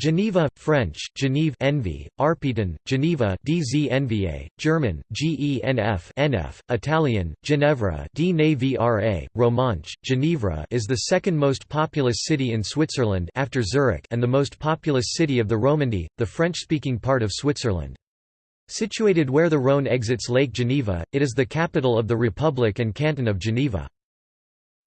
Geneva, French, Genève Envy, Arpitan, Geneva DZNVA, German, GENF NF, Italian, Ginevra DNAVRA, Romanche, Ginevra is the second most populous city in Switzerland after Zurich and the most populous city of the Romandy, the French-speaking part of Switzerland. Situated where the Rhône exits Lake Geneva, it is the capital of the Republic and canton of Geneva.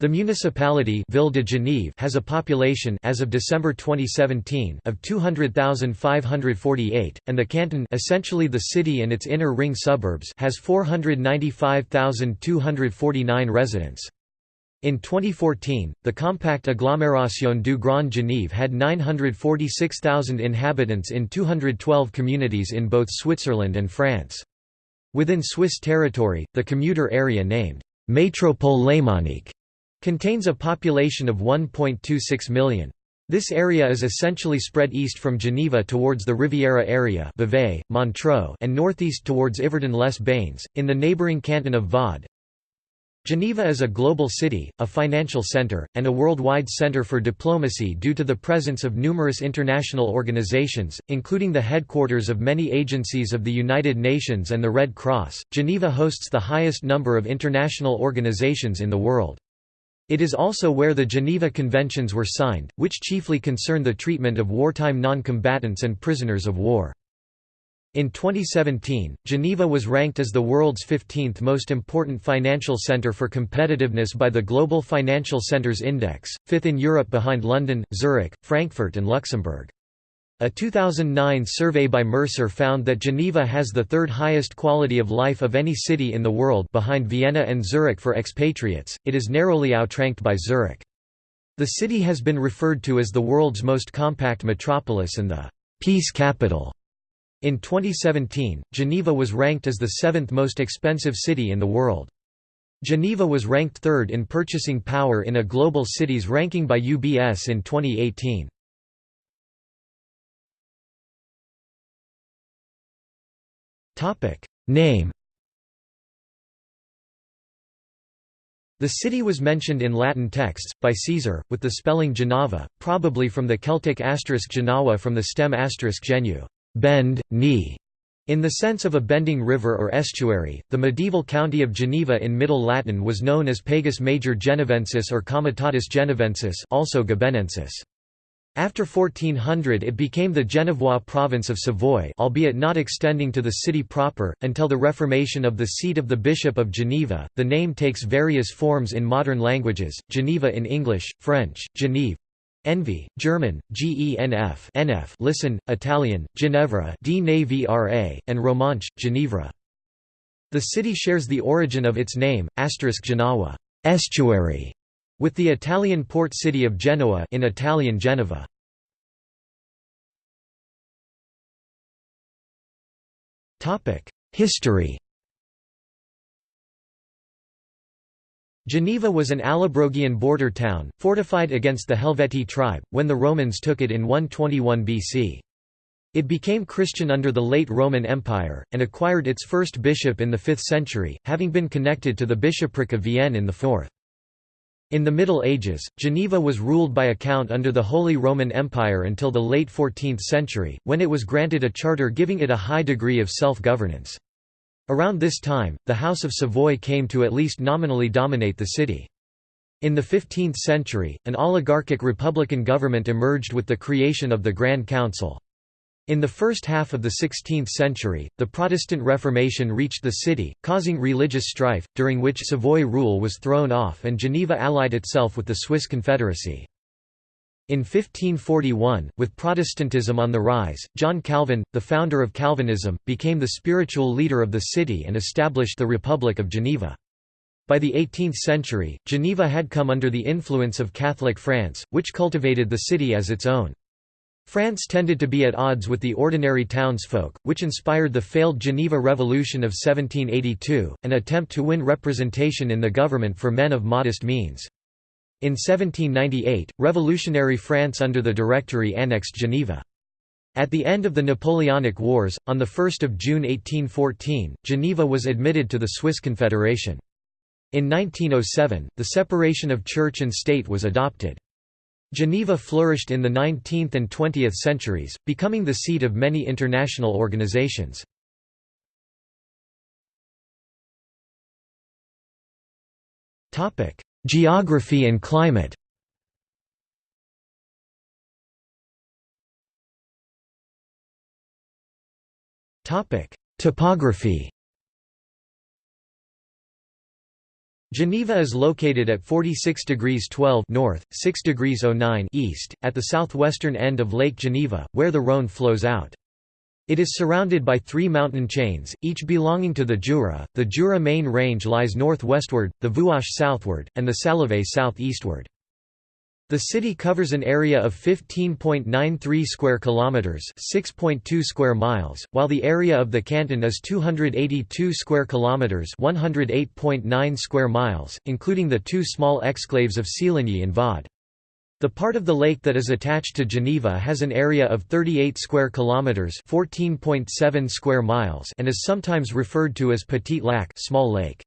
The municipality Ville de Genève has a population as of December 2017 of 200,548 and the canton essentially the city and its inner ring suburbs has 495,249 residents. In 2014, the compact agglomération du Grand Genève had 946,000 inhabitants in 212 communities in both Switzerland and France. Within Swiss territory, the commuter area named Métropole Lémanique Contains a population of 1.26 million. This area is essentially spread east from Geneva towards the Riviera area Vevey, Montreux and northeast towards Yverdon-les-Bains, in the neighbouring canton of Vaud. Geneva is a global city, a financial centre, and a worldwide centre for diplomacy due to the presence of numerous international organizations, including the headquarters of many agencies of the United Nations and the Red Cross. Geneva hosts the highest number of international organizations in the world. It is also where the Geneva Conventions were signed, which chiefly concern the treatment of wartime non-combatants and prisoners of war. In 2017, Geneva was ranked as the world's 15th most important financial centre for competitiveness by the Global Financial Centres Index, fifth in Europe behind London, Zurich, Frankfurt and Luxembourg. A 2009 survey by Mercer found that Geneva has the third highest quality of life of any city in the world behind Vienna and Zurich for expatriates, it is narrowly outranked by Zurich. The city has been referred to as the world's most compact metropolis and the «peace capital». In 2017, Geneva was ranked as the seventh most expensive city in the world. Geneva was ranked third in purchasing power in a global cities ranking by UBS in 2018. Name. The city was mentioned in Latin texts, by Caesar, with the spelling Genava, probably from the Celtic asterisk Genawa from the stem asterisk genu bend, knee", in the sense of a bending river or estuary, the medieval county of Geneva in Middle Latin was known as Pagus Major Genevensis or Comitatus Genevensis also Gebennensis. After 1400 it became the Genevois province of Savoy albeit not extending to the city proper, until the reformation of the seat of the Bishop of Geneva. The name takes various forms in modern languages, Geneva in English, French, Genève, Envy, German, Genf NF listen, Italian, Ginevra D and Romanche, Ginevra. The city shares the origin of its name, asterisk Genawa estuary, with the Italian port city of Genoa in Italian Genova. History Geneva was an Allobrogian border town, fortified against the Helvetii tribe, when the Romans took it in 121 BC. It became Christian under the late Roman Empire, and acquired its first bishop in the 5th century, having been connected to the bishopric of Vienne in the 4th. In the Middle Ages, Geneva was ruled by a count under the Holy Roman Empire until the late 14th century, when it was granted a charter giving it a high degree of self-governance. Around this time, the House of Savoy came to at least nominally dominate the city. In the 15th century, an oligarchic republican government emerged with the creation of the Grand Council. In the first half of the 16th century, the Protestant Reformation reached the city, causing religious strife, during which Savoy rule was thrown off and Geneva allied itself with the Swiss Confederacy. In 1541, with Protestantism on the rise, John Calvin, the founder of Calvinism, became the spiritual leader of the city and established the Republic of Geneva. By the 18th century, Geneva had come under the influence of Catholic France, which cultivated the city as its own. France tended to be at odds with the ordinary townsfolk, which inspired the failed Geneva Revolution of 1782, an attempt to win representation in the government for men of modest means. In 1798, revolutionary France under the Directory annexed Geneva. At the end of the Napoleonic Wars, on 1 June 1814, Geneva was admitted to the Swiss Confederation. In 1907, the separation of church and state was adopted. Geneva flourished in the 19th and 20th centuries, becoming the seat of many international organizations. Geography and climate Topography Geneva is located at 46 degrees 12 north, 6 degrees 09 east, at the southwestern end of Lake Geneva, where the Rhône flows out. It is surrounded by three mountain chains, each belonging to the Jura. The Jura main range lies northwestward, the Vuache southward, and the Salève southeastward. The city covers an area of 15.93 square kilometers, 6.2 square miles, while the area of the canton is 282 square kilometers, 108.9 square miles, including the two small exclaves of Céligny and Vaud. The part of the lake that is attached to Geneva has an area of 38 square kilometers, 14.7 square miles, and is sometimes referred to as Petit Lac, small lake.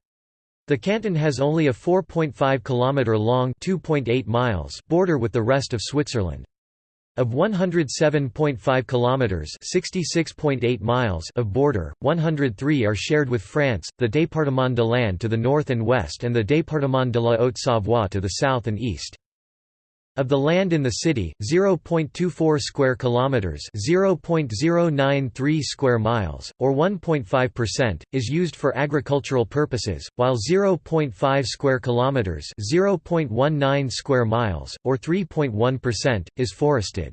The canton has only a 4.5 km long (2.8 miles) border with the rest of Switzerland. Of 107.5 kilometers (66.8 miles) of border, 103 are shared with France, the Département de l'Ain to the north and west and the Département de la Haute-Savoie to the south and east. Of the land in the city, 0.24 square kilometers, 0.093 square miles, or 1.5% is used for agricultural purposes, while 0.5 square kilometers, 0.19 square miles, or 3.1% is forested.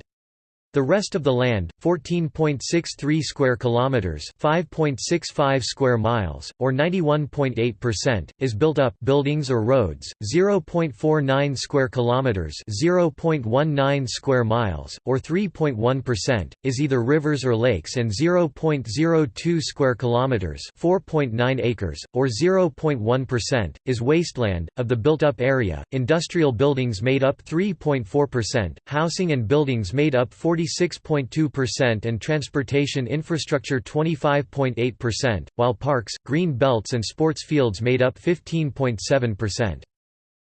The rest of the land, 14.63 square kilometers, 5.65 square miles, or 91.8%, is built up buildings or roads, 0.49 square kilometers, 0.19 square miles, or 3.1%, is either rivers or lakes and 0.02 square kilometers, 4.9 acres, or 0.1%, is wasteland of the built-up area. Industrial buildings made up 3.4%, housing and buildings made up 40 46.2% and transportation infrastructure 25.8%, while parks, green belts and sports fields made up 15.7%.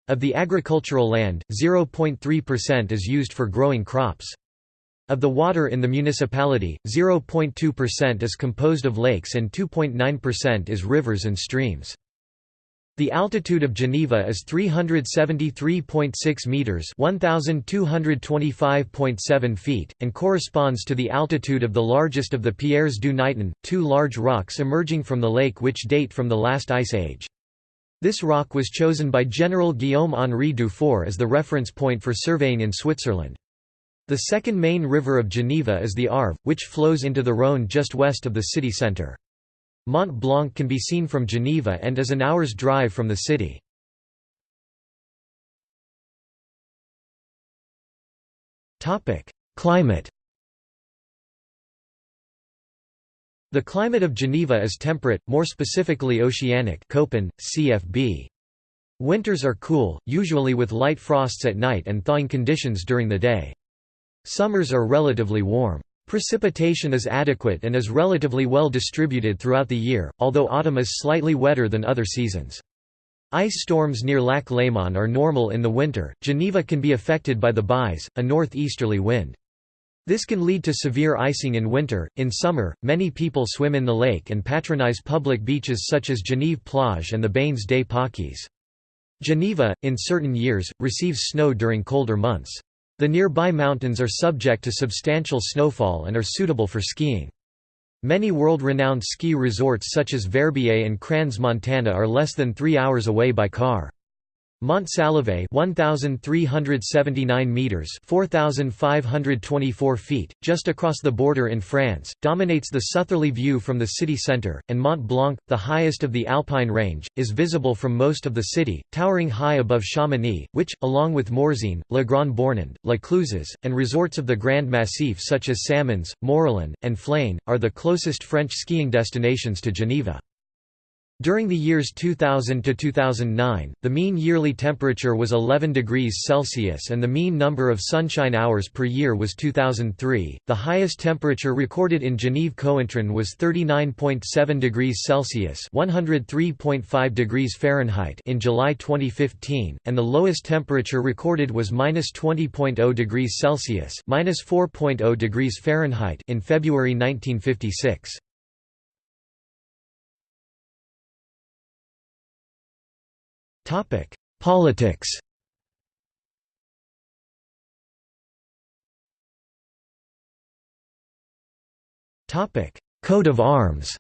Of the agricultural land, 0.3% is used for growing crops. Of the water in the municipality, 0.2% is composed of lakes and 2.9% is rivers and streams. The altitude of Geneva is 373.6 meters, 1225.7 feet, and corresponds to the altitude of the largest of the Pierres du Niton, two large rocks emerging from the lake which date from the last ice age. This rock was chosen by General Guillaume-Henri Dufour as the reference point for surveying in Switzerland. The second main river of Geneva is the Arve, which flows into the Rhône just west of the city centre. Mont Blanc can be seen from Geneva and is an hour's drive from the city. Climate The climate of Geneva is temperate, more specifically oceanic Köppen, CFB. Winters are cool, usually with light frosts at night and thawing conditions during the day. Summers are relatively warm. Precipitation is adequate and is relatively well distributed throughout the year, although autumn is slightly wetter than other seasons. Ice storms near Lac Léman are normal in the winter. Geneva can be affected by the bise, a northeasterly wind. This can lead to severe icing in winter. In summer, many people swim in the lake and patronize public beaches such as Genève Plage and the Bains des Paquis. Geneva, in certain years, receives snow during colder months. The nearby mountains are subject to substantial snowfall and are suitable for skiing. Many world-renowned ski resorts such as Verbier and Crans-Montana are less than three hours away by car. Mont Saleve 1379 meters 4524 feet just across the border in France dominates the southerly view from the city center and Mont Blanc the highest of the Alpine range is visible from most of the city towering high above Chamonix which along with Morzine Le Grand Bornand La Clusaz and resorts of the Grand Massif such as Samoëns Morillon and Flaine are the closest French skiing destinations to Geneva During the years 2000 to 2009, the mean yearly temperature was 11 degrees Celsius and the mean number of sunshine hours per year was 2003. The highest temperature recorded in Genève-Cointrin was 39.7 degrees Celsius (103.5 degrees Fahrenheit) in July 2015, and the lowest temperature recorded was -20.0 degrees Celsius (-4.0 degrees Fahrenheit) in February 1956. Topic: Politics. Topic: Coat of Arms.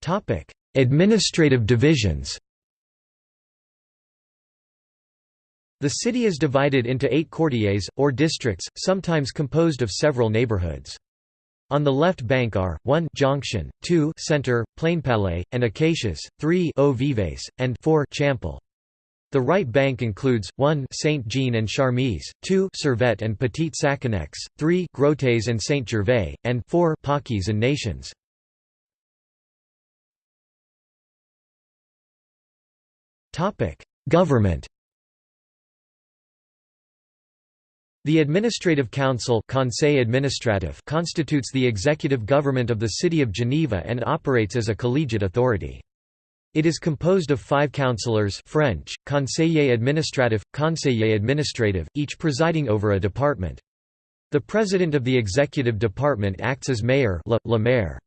Topic: Administrative divisions. The city is divided into eight quartiers, or districts, sometimes composed of several neighborhoods. On the left bank are 1 Jonction, 2 Center, Plain Plainpalais, and Acacias, 3 Eaux Vives, and 4 Champel. The right bank includes 1 Saint Jean and Charmilles, 2 Servette and Petite Saconnex, 3 Grottes and Saint Gervais, and 4 Pâquis and Nations. Topic: Government The Administrative Council Conseil Administratif constitutes the executive government of the City of Geneva and operates as a collegiate authority. It is composed of five councillors French, conseiller administratif, conseiller administrative, each presiding over a department. The president of the executive department acts as mayor le, le maire.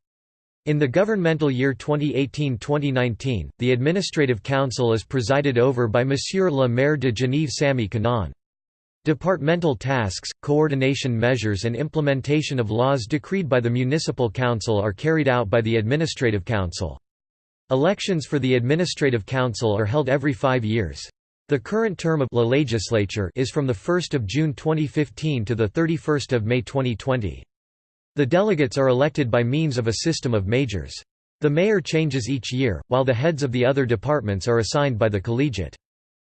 In the governmental year 2018-2019, the Administrative Council is presided over by Monsieur le maire de Genève Sami Kanaan. Departmental tasks, coordination measures and implementation of laws decreed by the Municipal Council are carried out by the Administrative Council. Elections for the Administrative Council are held every five years. The current term of La Legislature is from 1 June 2015 to 31 May 2020. The delegates are elected by means of a system of majors. The mayor changes each year, while the heads of the other departments are assigned by the collegiate.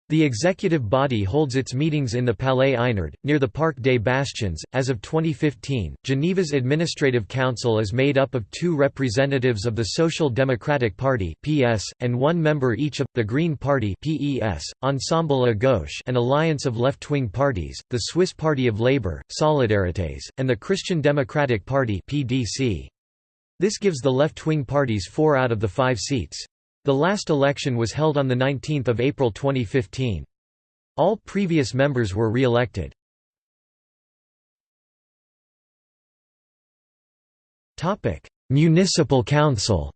The executive body holds its meetings in the Palais Eynard, near the Parc des Bastions. As of 2015, Geneva's Administrative Council is made up of two representatives of the Social Democratic Party (PS) and one member each of the Green Party (PES), Ensemble à Gauche, an alliance of left-wing parties, the Swiss Party of Labour, Solidarités, and the Christian Democratic Party (PDC). This gives the left-wing parties four out of the five seats. The last election was held on 19 April 2015. All previous members were re-elected. Municipal Council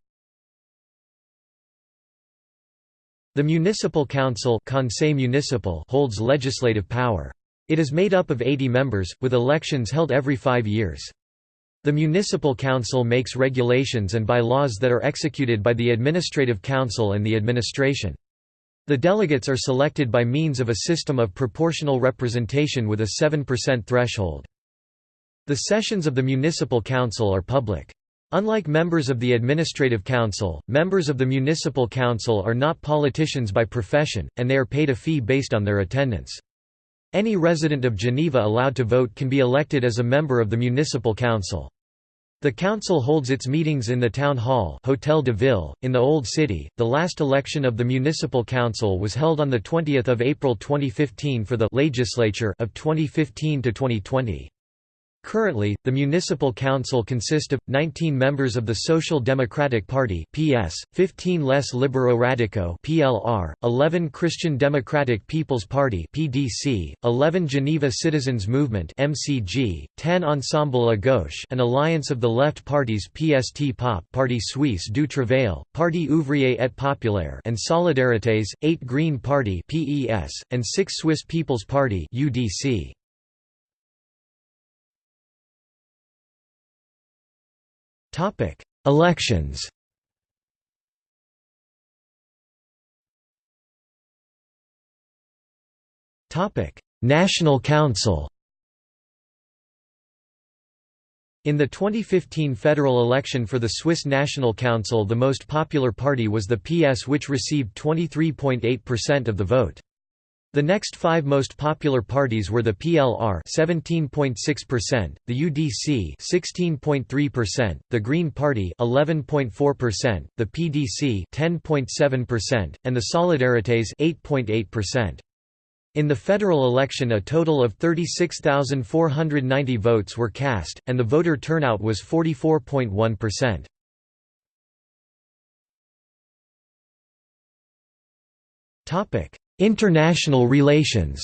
The Municipal Council Conseil Municipal holds legislative power. It is made up of 80 members, with elections held every five years. The Municipal Council makes regulations and bylaws that are executed by the Administrative Council and the administration. The delegates are selected by means of a system of proportional representation with a 7% threshold. The sessions of the Municipal Council are public. Unlike members of the Administrative Council, members of the Municipal Council are not politicians by profession, and they are paid a fee based on their attendance. Any resident of Geneva allowed to vote can be elected as a member of the municipal council. The council holds its meetings in the town hall Hotel de Ville, in the Old City. The last election of the municipal council was held on 20 April 2015 for the legislature of 2015 to 2020. Currently, the municipal council consists of 19 members of the Social Democratic Party (PS), 15 Les Libéraux Radicaux (PLR), 11 Christian Democratic People's Party (PDC), 11 Geneva Citizens Movement (MCG), 10 Ensemble à Gauche, an alliance of the left parties PST POP, Parti Suisse du Travail, Parti Ouvrier et Populaire, and Solidarités, 8 Green Party (PES), and 6 Swiss People's Party (UDC). Topic: Elections. Topic: National Council. In the 2015 federal election for the Swiss National Council the most popular party was the PS which received 23.8% of the vote. The next five most popular parties were the PLR 17.6%, the UDC 16.3%, the Green Party 11.4%, the PDC 10.7%, and the Solidarités 8.8%. In the federal election a total of 36,490 votes were cast, and the voter turnout was 44.1%. Topic: International relations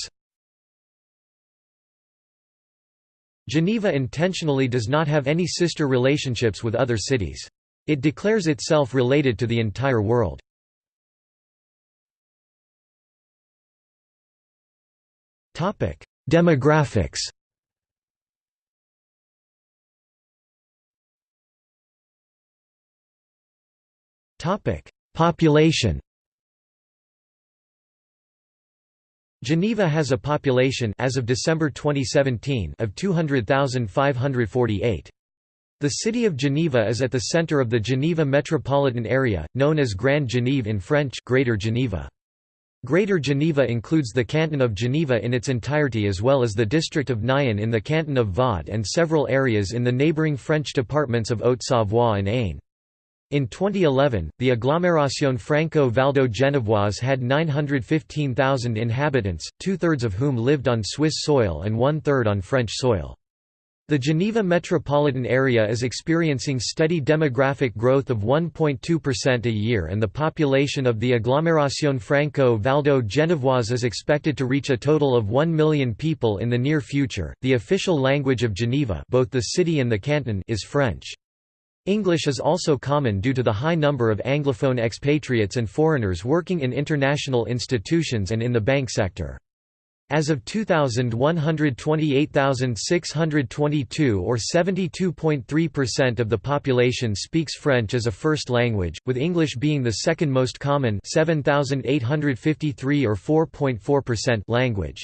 Geneva intentionally does not have any sister relationships with other cities. It declares itself related to the entire world. Demographics Population Geneva has a population as of December 2017 of 200,548. The city of Geneva is at the center of the Geneva metropolitan area, known as Grand Genève in French Greater Geneva. Greater Geneva includes the canton of Geneva in its entirety as well as the district of Nyon in the canton of Vaud and several areas in the neighbouring French departments of Haute-Savoie and Ain. In 2011, the agglomération Franco-Valdo-Genevoise had 915,000 inhabitants, two-thirds of whom lived on Swiss soil and one-third on French soil. The Geneva metropolitan area is experiencing steady demographic growth of 1.2% a year and the population of the agglomération Franco-Valdo-Genevoise is expected to reach a total of 1 million people in the near future. The official language of Geneva, both the city and the canton, is French. English is also common due to the high number of Anglophone expatriates and foreigners working in international institutions and in the bank sector. As of 2000 128,622 or 72.3% of the population speaks French as a first language, with English being the second most common 7,853 or 4.4% language.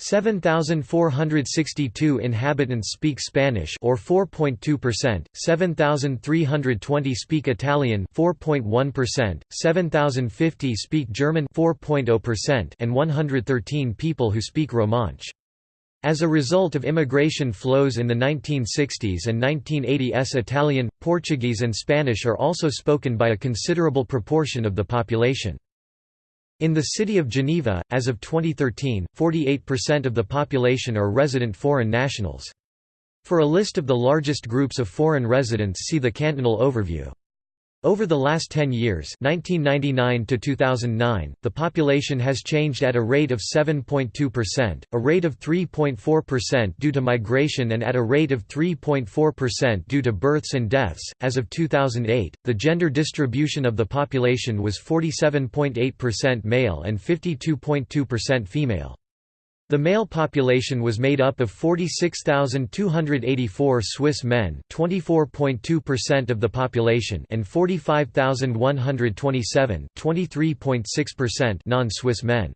7,462 inhabitants speak Spanish or 4.2%, 7,320 speak Italian 4.1%, 7,050 speak German 4.0% and 113 people who speak Romansh. As a result of immigration flows in the 1960s and 1980s Italian, Portuguese and Spanish are also spoken by a considerable proportion of the population. In the city of Geneva, as of 2013, 48% of the population are resident foreign nationals. For a list of the largest groups of foreign residents see the cantonal overview. Over the last 10 years 1999 to 2009, the population has changed at a rate of 7.2%, a rate of 3.4% due to migration and at a rate of 3.4% due to births and deaths. As of 2008, the gender distribution of the population was 47.8% male and 52.2% female. The male population was made up of 46,284 Swiss men 24.2% of the population and 45,127 non-Swiss men.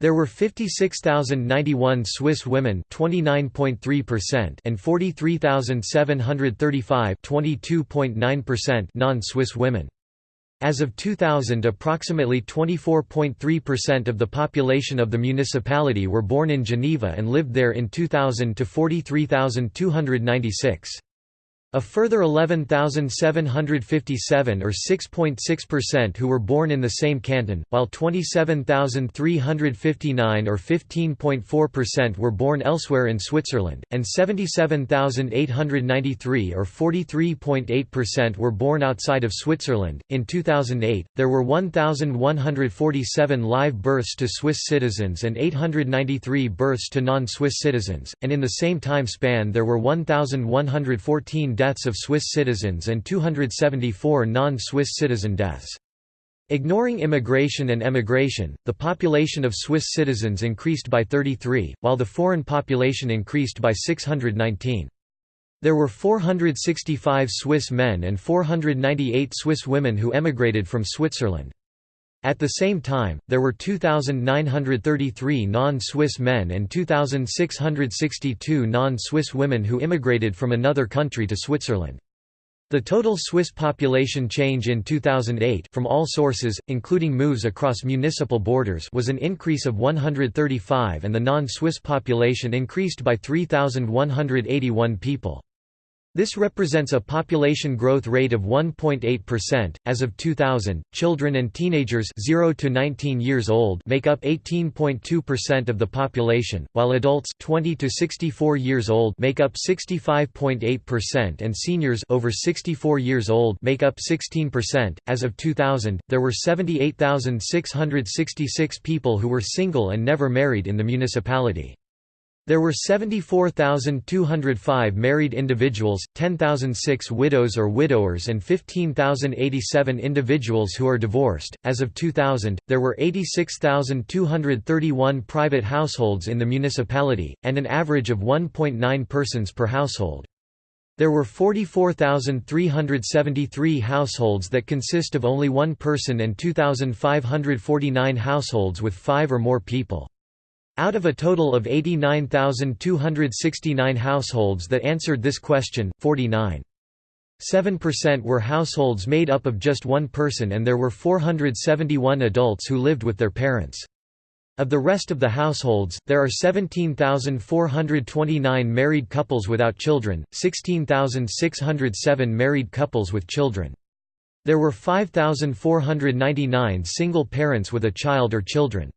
There were 56,091 Swiss women 29.3% and 43,735 non-Swiss women. As of 2000 approximately 24.3% of the population of the municipality were born in Geneva and lived there in 2000 to 43,296. A further 11,757 or 6.6% who were born in the same canton, while 27,359 or 15.4% were born elsewhere in Switzerland, and 77,893 or 43.8% were born outside of Switzerland. In 2008, there were 1,147 live births to Swiss citizens and 893 births to non-Swiss citizens, and in the same time span there were 1,114 deaths of Swiss citizens and 274 non-Swiss citizen deaths. Ignoring immigration and emigration, the population of Swiss citizens increased by 33, while the foreign population increased by 619. There were 465 Swiss men and 498 Swiss women who emigrated from Switzerland. At the same time, there were 2,933 non-Swiss men and 2,662 non-Swiss women who immigrated from another country to Switzerland. The total Swiss population change in 2008 from all sources, including moves across municipal borders was an increase of 135 and the non-Swiss population increased by 3,181 people. This represents a population growth rate of 1.8%. As of 2000, children and teenagers 0 to 19 years old make up 18.2% of the population, while adults 20 to 64 years old make up 65.8% and seniors over 64 years old make up 16%. As of 2000, there were 78,666 people who were single and never married in the municipality. There were 74,205 married individuals, 10,006 widows or widowers, and 15,087 individuals who are divorced. As of 2000, there were 86,231 private households in the municipality, and an average of 1.9 persons per household. There were 44,373 households that consist of only one person and 2,549 households with five or more people. Out of a total of 89,269 households that answered this question, 49.7% were households made up of just one person and there were 471 adults who lived with their parents. Of the rest of the households, there are 17,429 married couples without children, 16,607 married couples with children. There were 5,499 single parents with a child or children.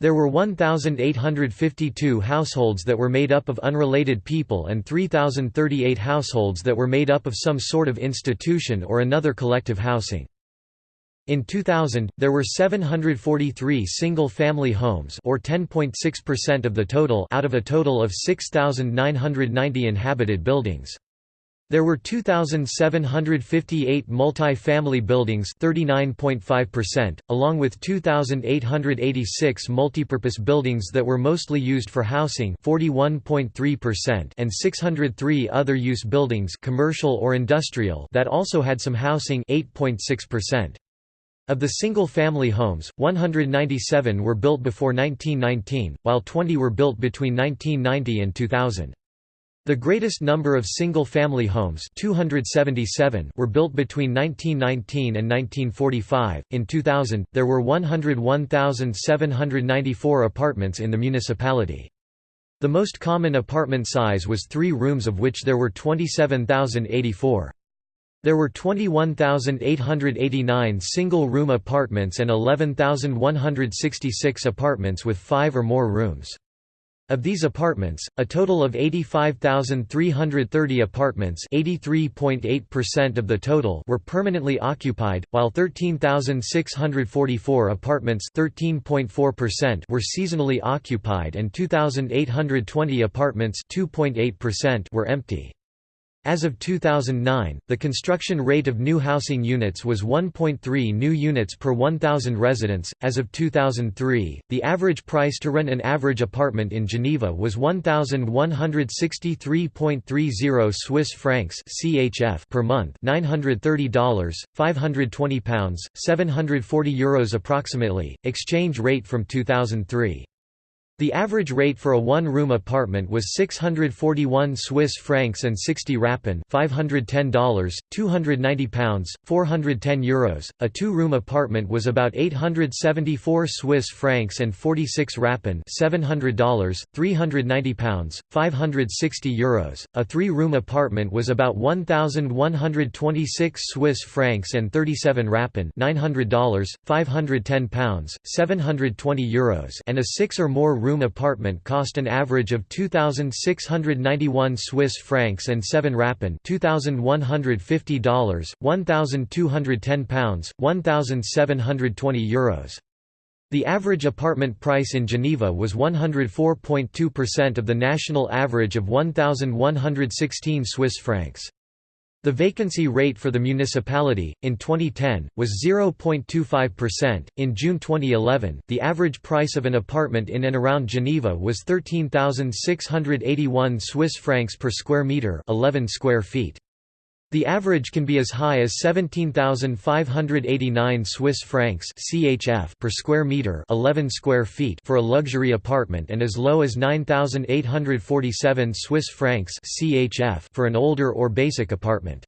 There were 1,852 households that were made up of unrelated people and 3,038 households that were made up of some sort of institution or another collective housing. In 2000, there were 743 single-family homes or 10.6% of the total out of a total of 6,990 inhabited buildings. There were 2,758 multi-family buildings 39.5%, along with 2,886 multipurpose buildings that were mostly used for housing 41.3% and 603 other use buildings commercial or industrial that also had some housing 8.6%. Of the single-family homes, 197 were built before 1919, while 20 were built between 1990 and 2000. The greatest number of single-family homes 277 were built between 1919 and 1945. In 2000, there were 101,794 apartments in the municipality. The most common apartment size was three rooms of which there were 27,084. There were 21,889 single-room apartments and 11,166 apartments with five or more rooms. Of these apartments, a total of 85,330 apartments (83.8% of the total were permanently occupied, while 13,644 apartments (13.4%) were seasonally occupied and 2,820 apartments (2.8%) were empty. As of 2009, the construction rate of new housing units was 1.3 new units per 1,000 residents. As of 2003, the average price to rent an average apartment in Geneva was 1,163.30 Swiss francs (CHF) per month, $930, 520 pounds, 740 euros approximately. Exchange rate from 2003. The average rate for a one-room apartment was 641 Swiss francs and 60 rappen $510, 290 pounds, 410 euros. A two-room apartment was about 874 Swiss francs and 46 rappen $700, 390 pounds, 560 euros. A three-room apartment was about 1126 Swiss francs and 37 rappen $900, 510 pounds, 720 euros and a six or more room room apartment cost an average of 2691 Swiss francs and 7 rappen $2150 1210 pounds 1720 euros. The average apartment price in Geneva was 104.2% of the national average of 1116 Swiss francs the vacancy rate for the municipality, in 2010, was 0.25%. In June 2011, the average price of an apartment in and around Geneva was 13,681 Swiss francs per square metre 11 square feet. The average can be as high as 17,589 Swiss francs (CHF) per square meter, 11 square feet for a luxury apartment and as low as 9,847 Swiss francs (CHF) for an older or basic apartment.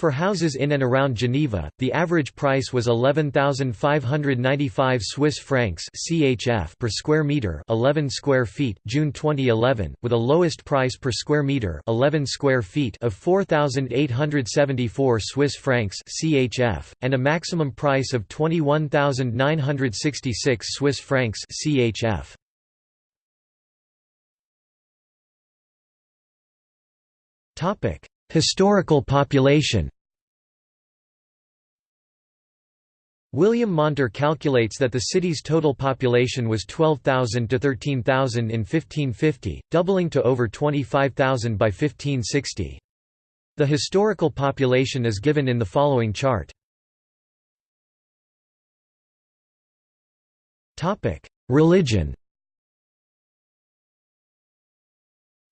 For houses in and around Geneva, the average price was 11,595 Swiss francs (CHF) per square meter, 11 square feet, June 2011, with a lowest price per square meter, 11 square feet of 4,874 Swiss francs (CHF), and a maximum price of 21,966 Swiss francs (CHF). Topic: Historical population William Monter calculates that the city's total population was 12,000 to 13,000 in 1550, doubling to over 25,000 by 1560. The historical population is given in the following chart. Religion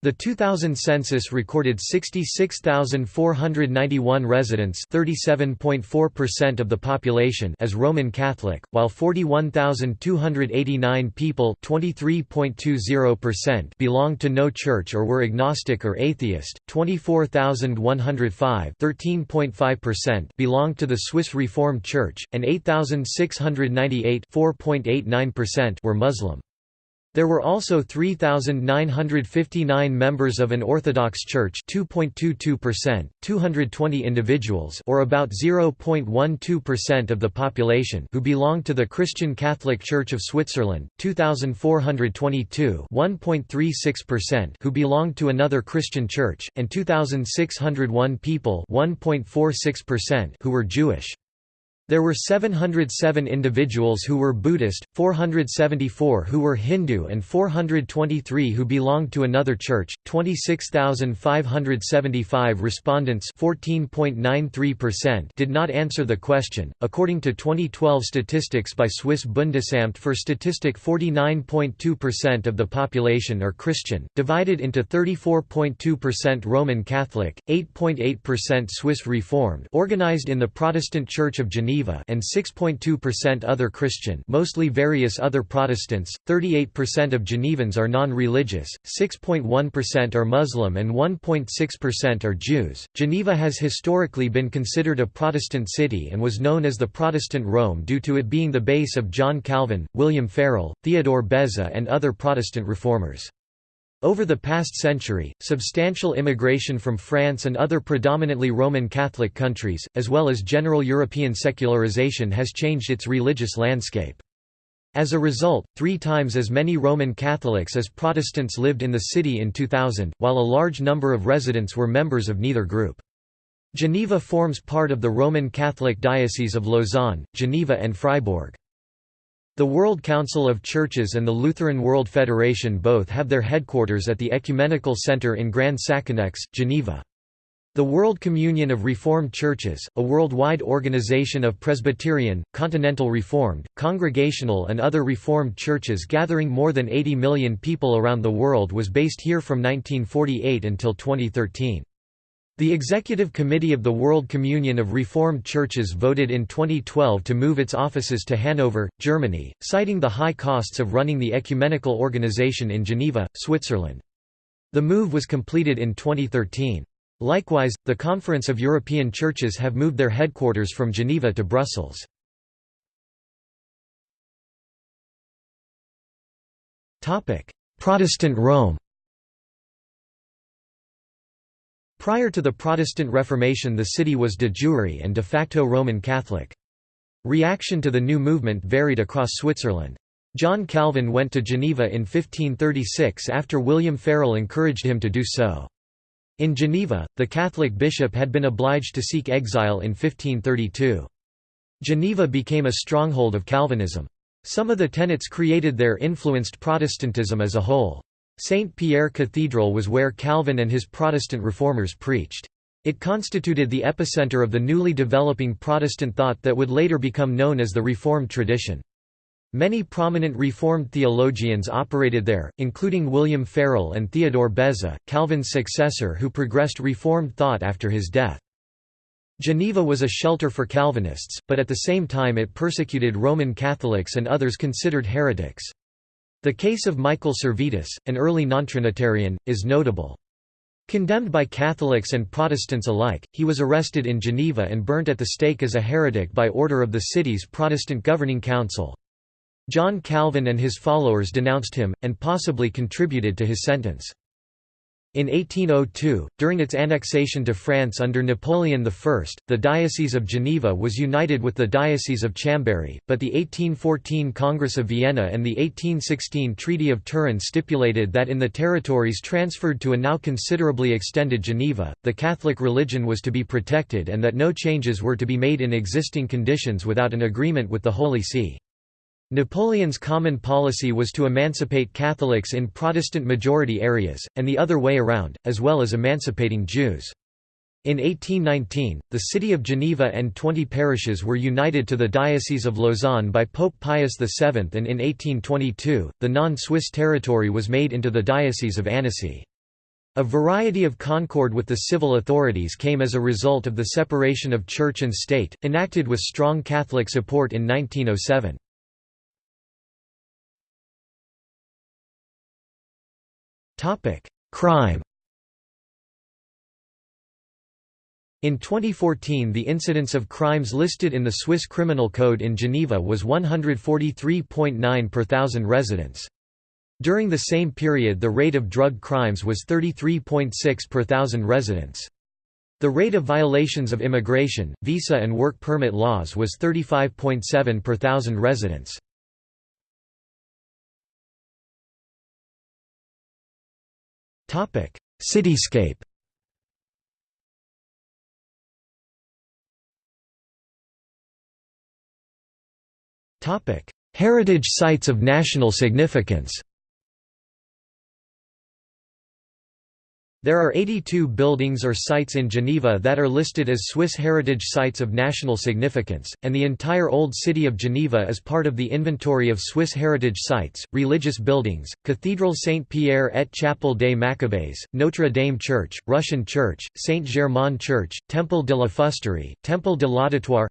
The 2000 census recorded 66,491 residents (37.4% of the population) as Roman Catholic, while 41,289 people (23.20%) belonged to no church or were agnostic or atheist. 24,105 (13.5%) belonged to the Swiss Reformed Church, and 8,698 (4.89%) were Muslim. There were also 3,959 members of an Orthodox Church 2.22%, 220 individuals or about 0.12% of the population who belonged to the Christian Catholic Church of Switzerland, 2,422 1.36% who belonged to another Christian church, and 2,601 people 1.46% who were Jewish. There were 707 individuals who were Buddhist, 474 who were Hindu and 423 who belonged to another church. 26,575 respondents 14.93%, did not answer the question. According to 2012 statistics by Swiss Bundesamt for Statistik 49.2% of the population are Christian, divided into 34.2% Roman Catholic, 8.8% Swiss Reformed organized in the Protestant Church of Geneva Geneva and 6.2% other Christian mostly various other Protestants, 38% of Genevans are non-religious, 6.1% are Muslim and 1.6% are Jews. Geneva has historically been considered a Protestant city and was known as the Protestant Rome due to it being the base of John Calvin, William Farel, Theodore Beza and other Protestant reformers. Over the past century, substantial immigration from France and other predominantly Roman Catholic countries, as well as general European secularization has changed its religious landscape. As a result, three times as many Roman Catholics as Protestants lived in the city in 2000, while a large number of residents were members of neither group. Geneva forms part of the Roman Catholic Diocese of Lausanne, Geneva and Fribourg. The World Council of Churches and the Lutheran World Federation both have their headquarters at the Ecumenical Center in Grand Saconnex, Geneva. The World Communion of Reformed Churches, a worldwide organization of Presbyterian, Continental Reformed, Congregational and other Reformed churches gathering more than 80 million people around the world was based here from 1948 until 2013. The Executive Committee of the World Communion of Reformed Churches voted in 2012 to move its offices to Hanover, Germany, citing the high costs of running the ecumenical organization in Geneva, Switzerland. The move was completed in 2013. Likewise, the Conference of European Churches have moved their headquarters from Geneva to Brussels. Protestant Rome Prior to the Protestant Reformation the city was de jure and de facto Roman Catholic. Reaction to the new movement varied across Switzerland. John Calvin went to Geneva in 1536 after William Farel encouraged him to do so. In Geneva, the Catholic bishop had been obliged to seek exile in 1532. Geneva became a stronghold of Calvinism. Some of the tenets created there influenced Protestantism as a whole. St. Pierre Cathedral was where Calvin and his Protestant reformers preached. It constituted the epicenter of the newly developing Protestant thought that would later become known as the Reformed tradition. Many prominent Reformed theologians operated there, including William Farel and Theodore Beza, Calvin's successor who progressed Reformed thought after his death. Geneva was a shelter for Calvinists, but at the same time it persecuted Roman Catholics and others considered heretics. The case of Michael Servetus, an early nontrinitarian, is notable. Condemned by Catholics and Protestants alike, he was arrested in Geneva and burnt at the stake as a heretic by order of the city's Protestant governing council. John Calvin and his followers denounced him, and possibly contributed to his sentence. In 1802, during its annexation to France under Napoleon I, the Diocese of Geneva was united with the Diocese of Chambéry, but the 1814 Congress of Vienna and the 1816 Treaty of Turin stipulated that in the territories transferred to a now considerably extended Geneva, the Catholic religion was to be protected and that no changes were to be made in existing conditions without an agreement with the Holy See. Napoleon's common policy was to emancipate Catholics in Protestant-majority areas, and the other way around, as well as emancipating Jews. In 1819, the city of Geneva and 20 parishes were united to the Diocese of Lausanne by Pope Pius VII and in 1822, the non-Swiss territory was made into the Diocese of Annecy. A variety of concord with the civil authorities came as a result of the separation of church and state, enacted with strong Catholic support in 1907. Topic: Crime. In 2014 the incidence of crimes listed in the Swiss Criminal Code in Geneva was 143.9 per thousand residents. During the same period the rate of drug crimes was 33.6 per thousand residents. The rate of violations of immigration, visa and work permit laws was 35.7 per thousand residents. Cityscape. Heritage sites of national significance There are 82 buildings or sites in Geneva that are listed as Swiss heritage sites of national significance, and the entire Old City of Geneva is part of the inventory of Swiss heritage sites. Religious buildings Cathedral Saint Pierre et Chapelle des Maccabees, Notre Dame Church, Russian Church, Saint Germain Church, Temple de la Fusterie, Temple de l'Auditoire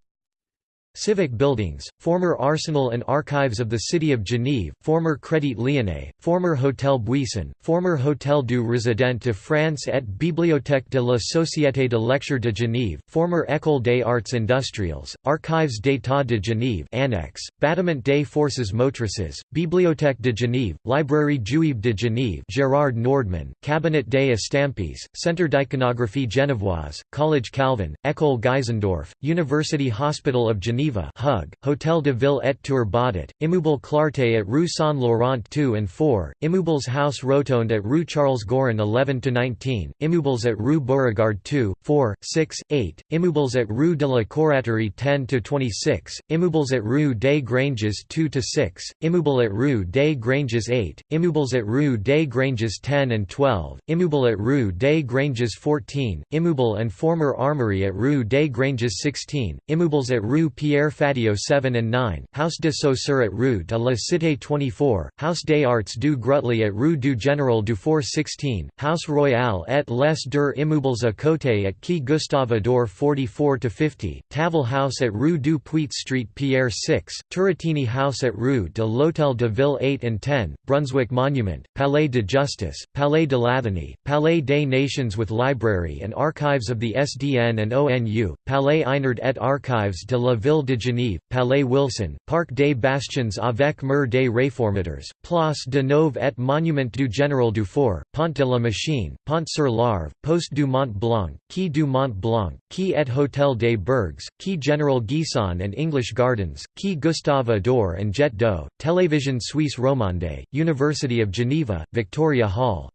Civic buildings, former arsenal and archives of the city of Genève, former Crédit Lyonnais, former Hôtel Buisson, former Hôtel du Résident de France et Bibliothèque de la Société de Lecture de Genève, former École des Arts Industriels, Archives d'État de Genève Annex, Bâtiment des Forces Motrices, Bibliothèque de Genève, Librairie Juive de Genève Gerard Nordman, Cabinet des Estampes, Centre d'iconographie genevoise, College Calvin, École Geisendorf, University Hospital of Geneva Geneva Hug, Hôtel de Ville et Tour Baudet, Immeuble Clarté at Rue Saint-Laurent 2 and 4, Immeubles House Rotonde at Rue Charles Gorin 11–19, Immeubles at Rue Beauregard 2, 4, 6, 8, Immeubles at Rue de la Coraterie 10–26, Immeubles at Rue des Granges 2–6, Immeuble at Rue des Granges 8, Immeubles at Rue des Granges 10 and 12, Immeuble at Rue des Granges 14, Immeuble and former armory at Rue des Granges 16, Immeubles at Rue Pierre Pierre Fatio 7 and 9, House de Saussure at Rue de la Cité 24, House des Arts du Grutli at Rue du Général Dufour 16, House Royale et les deux immeubles à côté at Quai Gustave Ador 44–50, Tavel House at Rue du Puits Street Pierre 6, Turrettini House at Rue de l'Hôtel de Ville 8 and 10, Brunswick Monument, Palais de Justice, Palais de l'Athénée, Palais des Nations with Library and Archives of the SDN and ONU, Palais Eynard et Archives de la Ville de Genève, Palais Wilson, Parc des Bastions avec Mur des Réformateurs, Place de Neuve et Monument du Général Dufour, Pont de la Machine, Pont sur l'Arve, Poste du Mont Blanc, Quai du Mont Blanc, Quai et Hôtel des Bergues, Quai General Guisan and English Gardens, Quai Gustave Ador and Jet d'Eau, Télévision Suisse Romande, University of Geneva, Victoria Hall.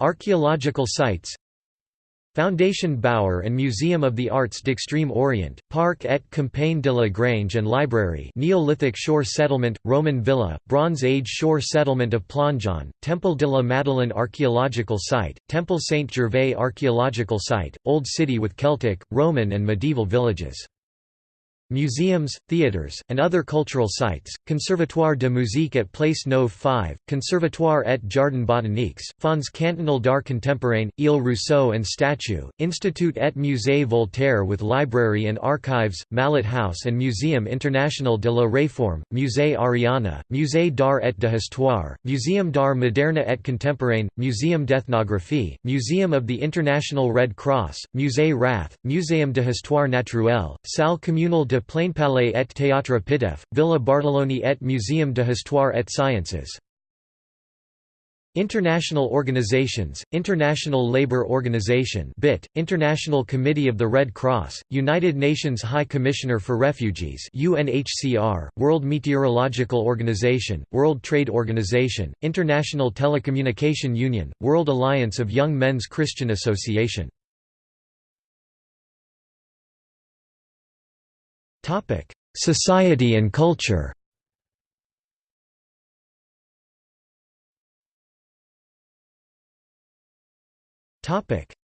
Archaeological sites Foundation Baur and Museum of the Arts d'Extrême Orient, Parc et Campagne de la Grange and Library Neolithic Shore Settlement, Roman Villa, Bronze Age Shore Settlement of Plongeon, Temple de la Madeleine Archaeological Site, Temple Saint-Gervais Archaeological Site, Old City with Celtic, Roman and medieval villages Museums, theatres, and other cultural sites, Conservatoire de musique at Place Neuve 5, Conservatoire et Jardin botaniques, Fonds cantonal d'art contemporain, Ile Rousseau and Statue, Institut et Musée Voltaire with library and archives, Mallet House and Muséum International de la Réforme, Musée Ariana, Musée d'art et de histoire, Muséum d'art moderne et contemporain, Muséum d'ethnographie, Museum of the International Red Cross, Musée Rath, Muséum de histoire naturelle, Salle communale de de Palais et Théâtre Pitoëff, Villa Bartholoni et Muséum de Histoire et Sciences. International organizations, International Labour Organization BIT, International Committee of the Red Cross, United Nations High Commissioner for Refugees UNHCR, World Meteorological Organization, World Trade Organization, International Telecommunication Union, World Alliance of Young Men's Christian Association Society and culture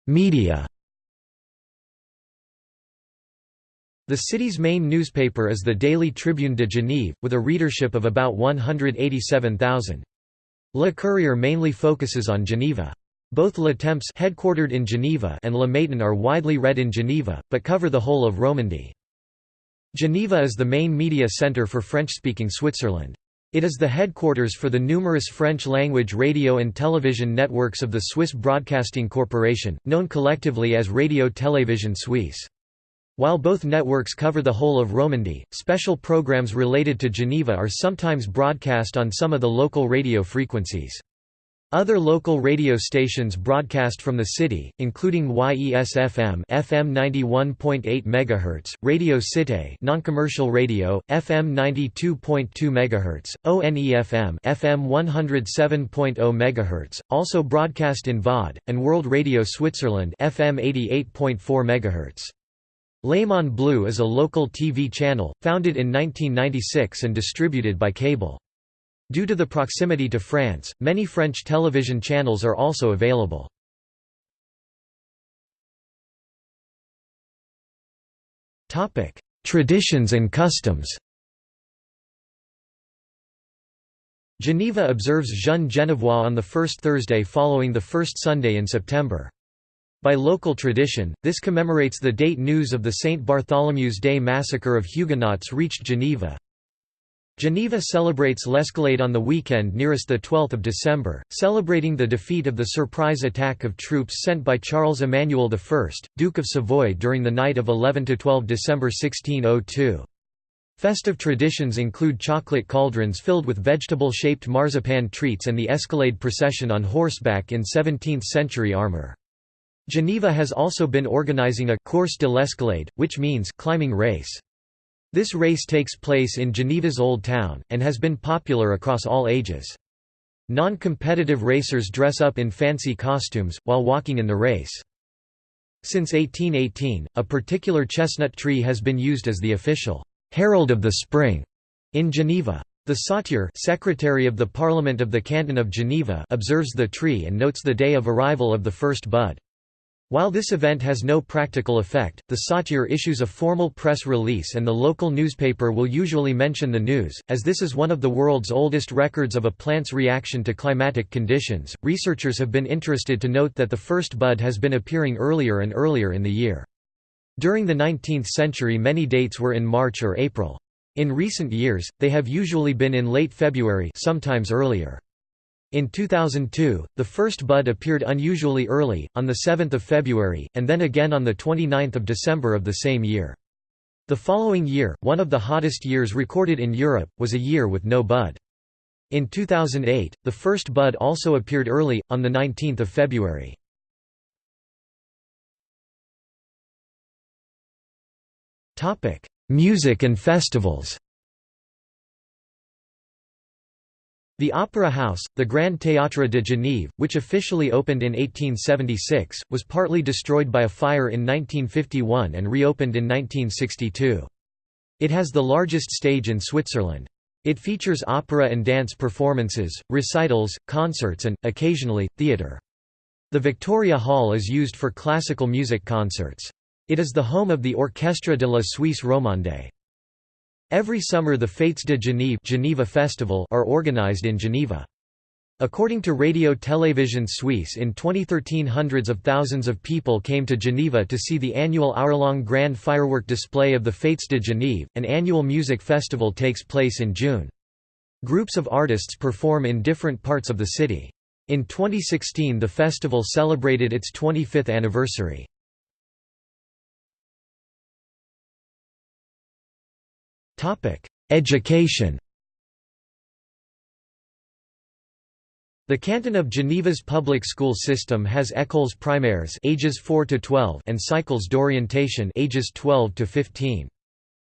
Media The city's main newspaper is the Daily Tribune de Genève, with a readership of about 187,000. Le Courrier mainly focuses on Geneva. Both Le Temps headquartered in Geneva and Le Matin are widely read in Geneva, but cover the whole of Romandy. Geneva is the main media centre for French-speaking Switzerland. It is the headquarters for the numerous French-language radio and television networks of the Swiss Broadcasting Corporation, known collectively as Radio Télévision Suisse. While both networks cover the whole of Romandy, special programs related to Geneva are sometimes broadcast on some of the local radio frequencies. Other local radio stations broadcast from the city, including YES-FM FM 91.8 MHz, Radio Cité non-commercial radio, FM 92.2 MHz, ONE-FM FM 107.0 MHz, also broadcast in Vaud, and World Radio Switzerland FM 88.4 MHz. Léman Bleu is a local TV channel, founded in 1996 and distributed by cable. Due to the proximity to France, many French television channels are also available. Traditions and customs Geneva observes Jeune Genevois on the first Thursday following the first Sunday in September. By local tradition, this commemorates the date news of the St. Bartholomew's Day massacre of Huguenots reached Geneva. Geneva celebrates l'Escalade on the weekend nearest 12 December, celebrating the defeat of the surprise attack of troops sent by Charles Emmanuel I, Duke of Savoy during the night of 11–12 December 1602. Festive traditions include chocolate cauldrons filled with vegetable-shaped marzipan treats and the Escalade procession on horseback in 17th-century armor. Geneva has also been organizing a «course de l'escalade», which means «climbing race». This race takes place in Geneva's Old Town, and has been popular across all ages. Non-competitive racers dress up in fancy costumes, while walking in the race. Since 1818, a particular chestnut tree has been used as the official «herald of the spring» in Geneva. The sautier Secretary of the Parliament of the Canton of Geneva observes the tree and notes the day of arrival of the first bud. While this event has no practical effect, the sautier issues a formal press release and the local newspaper will usually mention the news. As this is one of the world's oldest records of a plant's reaction to climatic conditions, researchers have been interested to note that the first bud has been appearing earlier and earlier in the year. During the 19th century many dates were in March or April. In recent years, they have usually been in late February sometimes earlier. In 2002, the first bud appeared unusually early, on 7 February, and then again on 29 December of the same year. The following year, one of the hottest years recorded in Europe, was a year with no bud. In 2008, the first bud also appeared early, on 19 February. Music and festivals The Opera House, the Grand Théâtre de Genève, which officially opened in 1876, was partly destroyed by a fire in 1951 and reopened in 1962. It has the largest stage in Switzerland. It features opera and dance performances, recitals, concerts and, occasionally, theatre. The Victoria Hall is used for classical music concerts. It is the home of the Orchestre de la Suisse Romande. Every summer the Fêtes de Genève Geneva Festival are organized in Geneva. According to Radio Télévision Suisse in 2013 hundreds of thousands of people came to Geneva to see the annual hour-long grand firework display of the Fêtes de Genève. An annual music festival takes place in June. Groups of artists perform in different parts of the city. In 2016 the festival celebrated its 25th anniversary. Education The canton of Geneva's public school system has écoles primaires ages 4 to 12 and cycles d'orientation ages 12 to 15.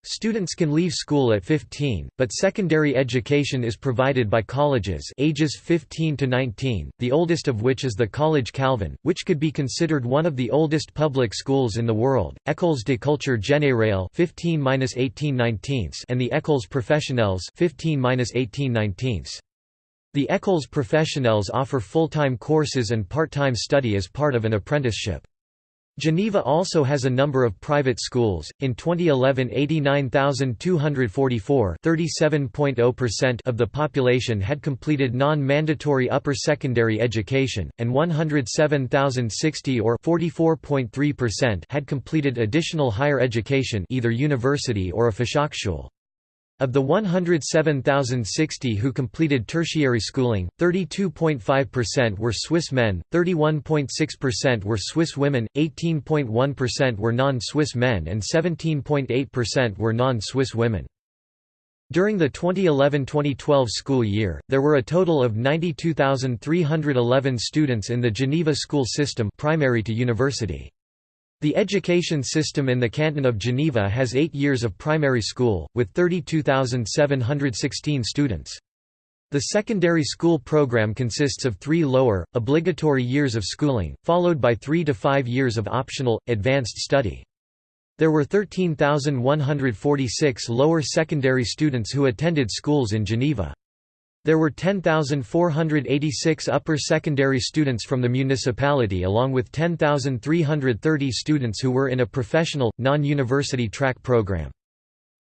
Students can leave school at 15, but secondary education is provided by colleges ages 15 to 19, the oldest of which is the Collège Calvin, which could be considered one of the oldest public schools in the world, Écoles de culture générale 15-18 and the Écoles professionnelles 15-18 The Écoles professionnelles offer full-time courses and part-time study as part of an apprenticeship. Geneva also has a number of private schools. In 2011, 89,244 (37.0%) of the population had completed non-mandatory upper secondary education, and 107,060 or 44.3% had completed additional higher education, either university or a Fachhochschule. Of the 107,060 who completed tertiary schooling, 32.5% were Swiss men, 31.6% were Swiss women, 18.1% were non-Swiss men and 17.8% were non-Swiss women. During the 2011–2012 school year, there were a total of 92,311 students in the Geneva school system primary to university. The education system in the canton of Geneva has eight years of primary school, with 32,716 students. The secondary school program consists of three lower, obligatory years of schooling, followed by three to five years of optional, advanced study. There were 13,146 lower secondary students who attended schools in Geneva. There were 10,486 upper secondary students from the municipality along with 10,330 students who were in a professional, non-university track program.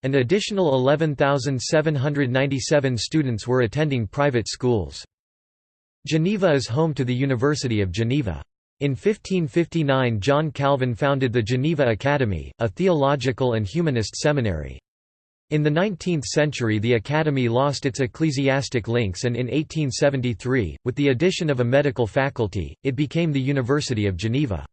An additional 11,797 students were attending private schools. Geneva is home to the University of Geneva. In 1559 John Calvin founded the Geneva Academy, a theological and humanist seminary. In the 19th century the academy lost its ecclesiastic links and in 1873, with the addition of a medical faculty, it became the University of Geneva.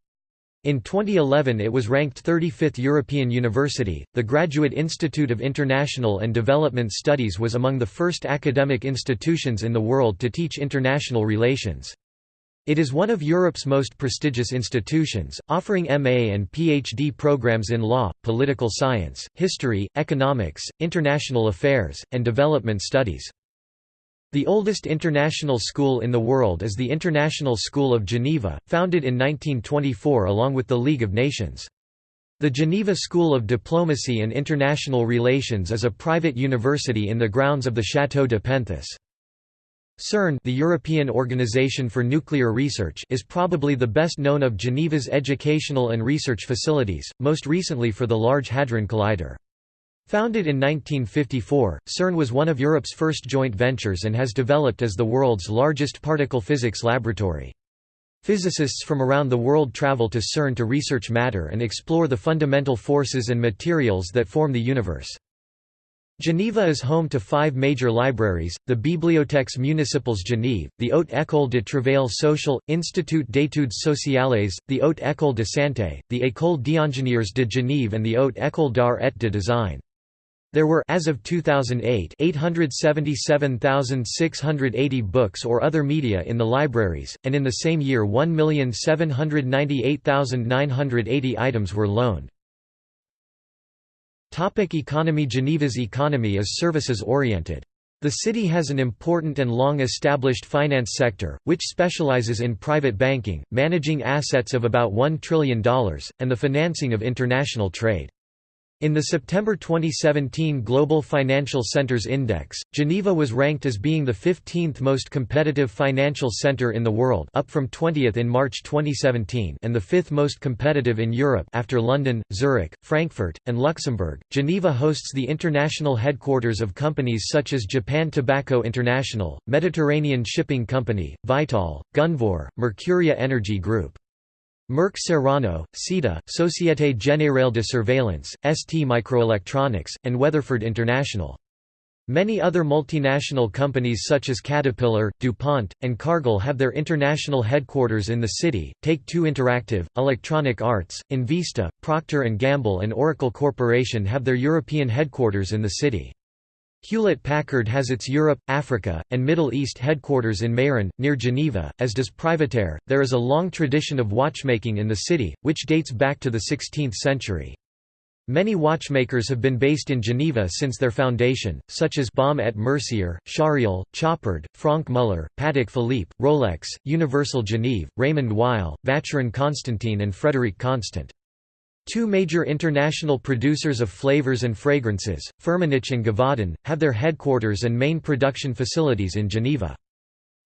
In 2011 it was ranked 35th European University. The Graduate Institute of International and Development Studies was among the first academic institutions in the world to teach international relations. It is one of Europe's most prestigious institutions, offering MA and PhD programs in law, political science, history, economics, international affairs, and development studies. The oldest international school in the world is the International School of Geneva, founded in 1924 along with the League of Nations. The Geneva School of Diplomacy and International Relations is a private university in the grounds of the Château de Penthes. CERN the European Organization for Nuclear Research is probably the best known of Geneva's educational and research facilities, most recently for the Large Hadron Collider. Founded in 1954, CERN was one of Europe's first joint ventures and has developed as the world's largest particle physics laboratory. Physicists from around the world travel to CERN to research matter and explore the fundamental forces and materials that form the universe. Geneva is home to five major libraries, the Bibliothèques municipales Genève, the Haute École de Travail Social, Institut d'études sociales, the Haute École de Santé, the École d'ingénieurs de Genève and the Haute École d'art et de design. There were as of 2008 877,680 books or other media in the libraries, and in the same year 1,798,980 items were loaned. Topic economy Geneva's economy is services-oriented. The city has an important and long-established finance sector, which specializes in private banking, managing assets of about $1 trillion, and the financing of international trade. In the September 2017 Global Financial Centers Index, Geneva was ranked as being the 15th most competitive financial center in the world up from 20th in March 2017 and the 5th most competitive in Europe after London, Zurich, Frankfurt, and Luxembourg. Geneva hosts the international headquarters of companies such as Japan Tobacco International, Mediterranean Shipping Company, Vitol, Gunvor, Mercuria Energy Group. Merck Serono, SITA, Société Générale de Surveillance, ST Microelectronics, and Weatherford International. Many other multinational companies such as Caterpillar, DuPont, and Cargill have their international headquarters in the city. Take-Two Interactive, Electronic Arts, Invista, Procter & Gamble and Oracle Corporation have their European headquarters in the city. Hewlett-Packard has its Europe, Africa, and Middle East headquarters in Meyrin, near Geneva, as does PrivateAir. There is a long tradition of watchmaking in the city, which dates back to the 16th century. Many watchmakers have been based in Geneva since their foundation, such as Baume et Mercier, Charriol, Chopard, Franck Muller, Patek Philippe, Rolex, Universal Genève, Raymond Weil, Vacheron Constantin and Frédérique Constant. Two major international producers of flavors and fragrances, Firmenich and Givaudan, have their headquarters and main production facilities in Geneva.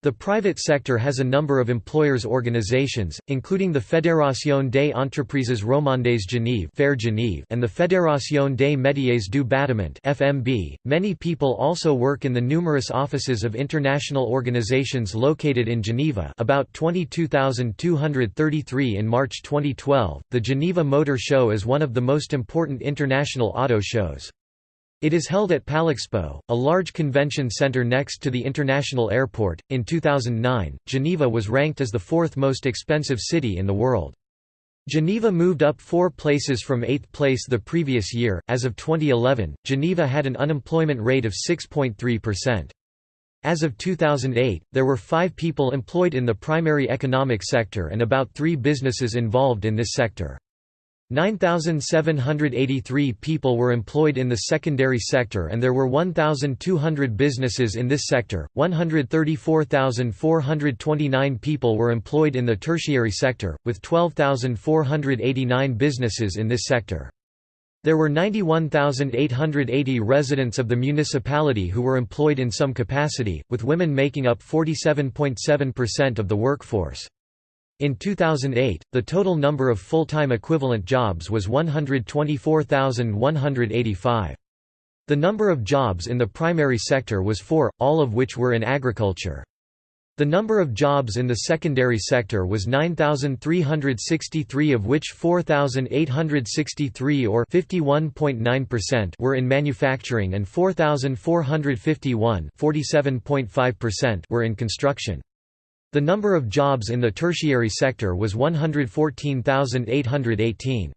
The private sector has a number of employers' organizations, including the Fédération des entreprises romandes Genève, Fair Genève and the Fédération des métiers du bâtiment (FMB). Many people also work in the numerous offices of international organizations located in Geneva, about 22,233 in March 2012. The Geneva Motor Show is one of the most important international auto shows. It is held at Palexpo, a large convention center next to the international airport. In 2009, Geneva was ranked as the fourth most expensive city in the world. Geneva moved up four places from eighth place the previous year. As of 2011, Geneva had an unemployment rate of 6.3%. As of 2008, there were five people employed in the primary economic sector and about three businesses involved in this sector. 9,783 people were employed in the secondary sector and there were 1,200 businesses in this sector, 134,429 people were employed in the tertiary sector, with 12,489 businesses in this sector. There were 91,880 residents of the municipality who were employed in some capacity, with women making up 47.7% of the workforce. In 2008, the total number of full-time equivalent jobs was 124,185. The number of jobs in the primary sector was 4, all of which were in agriculture. The number of jobs in the secondary sector was 9,363 of which 4,863 or 51.9% were in manufacturing and 4,451 were in construction. The number of jobs in the tertiary sector was 114,818.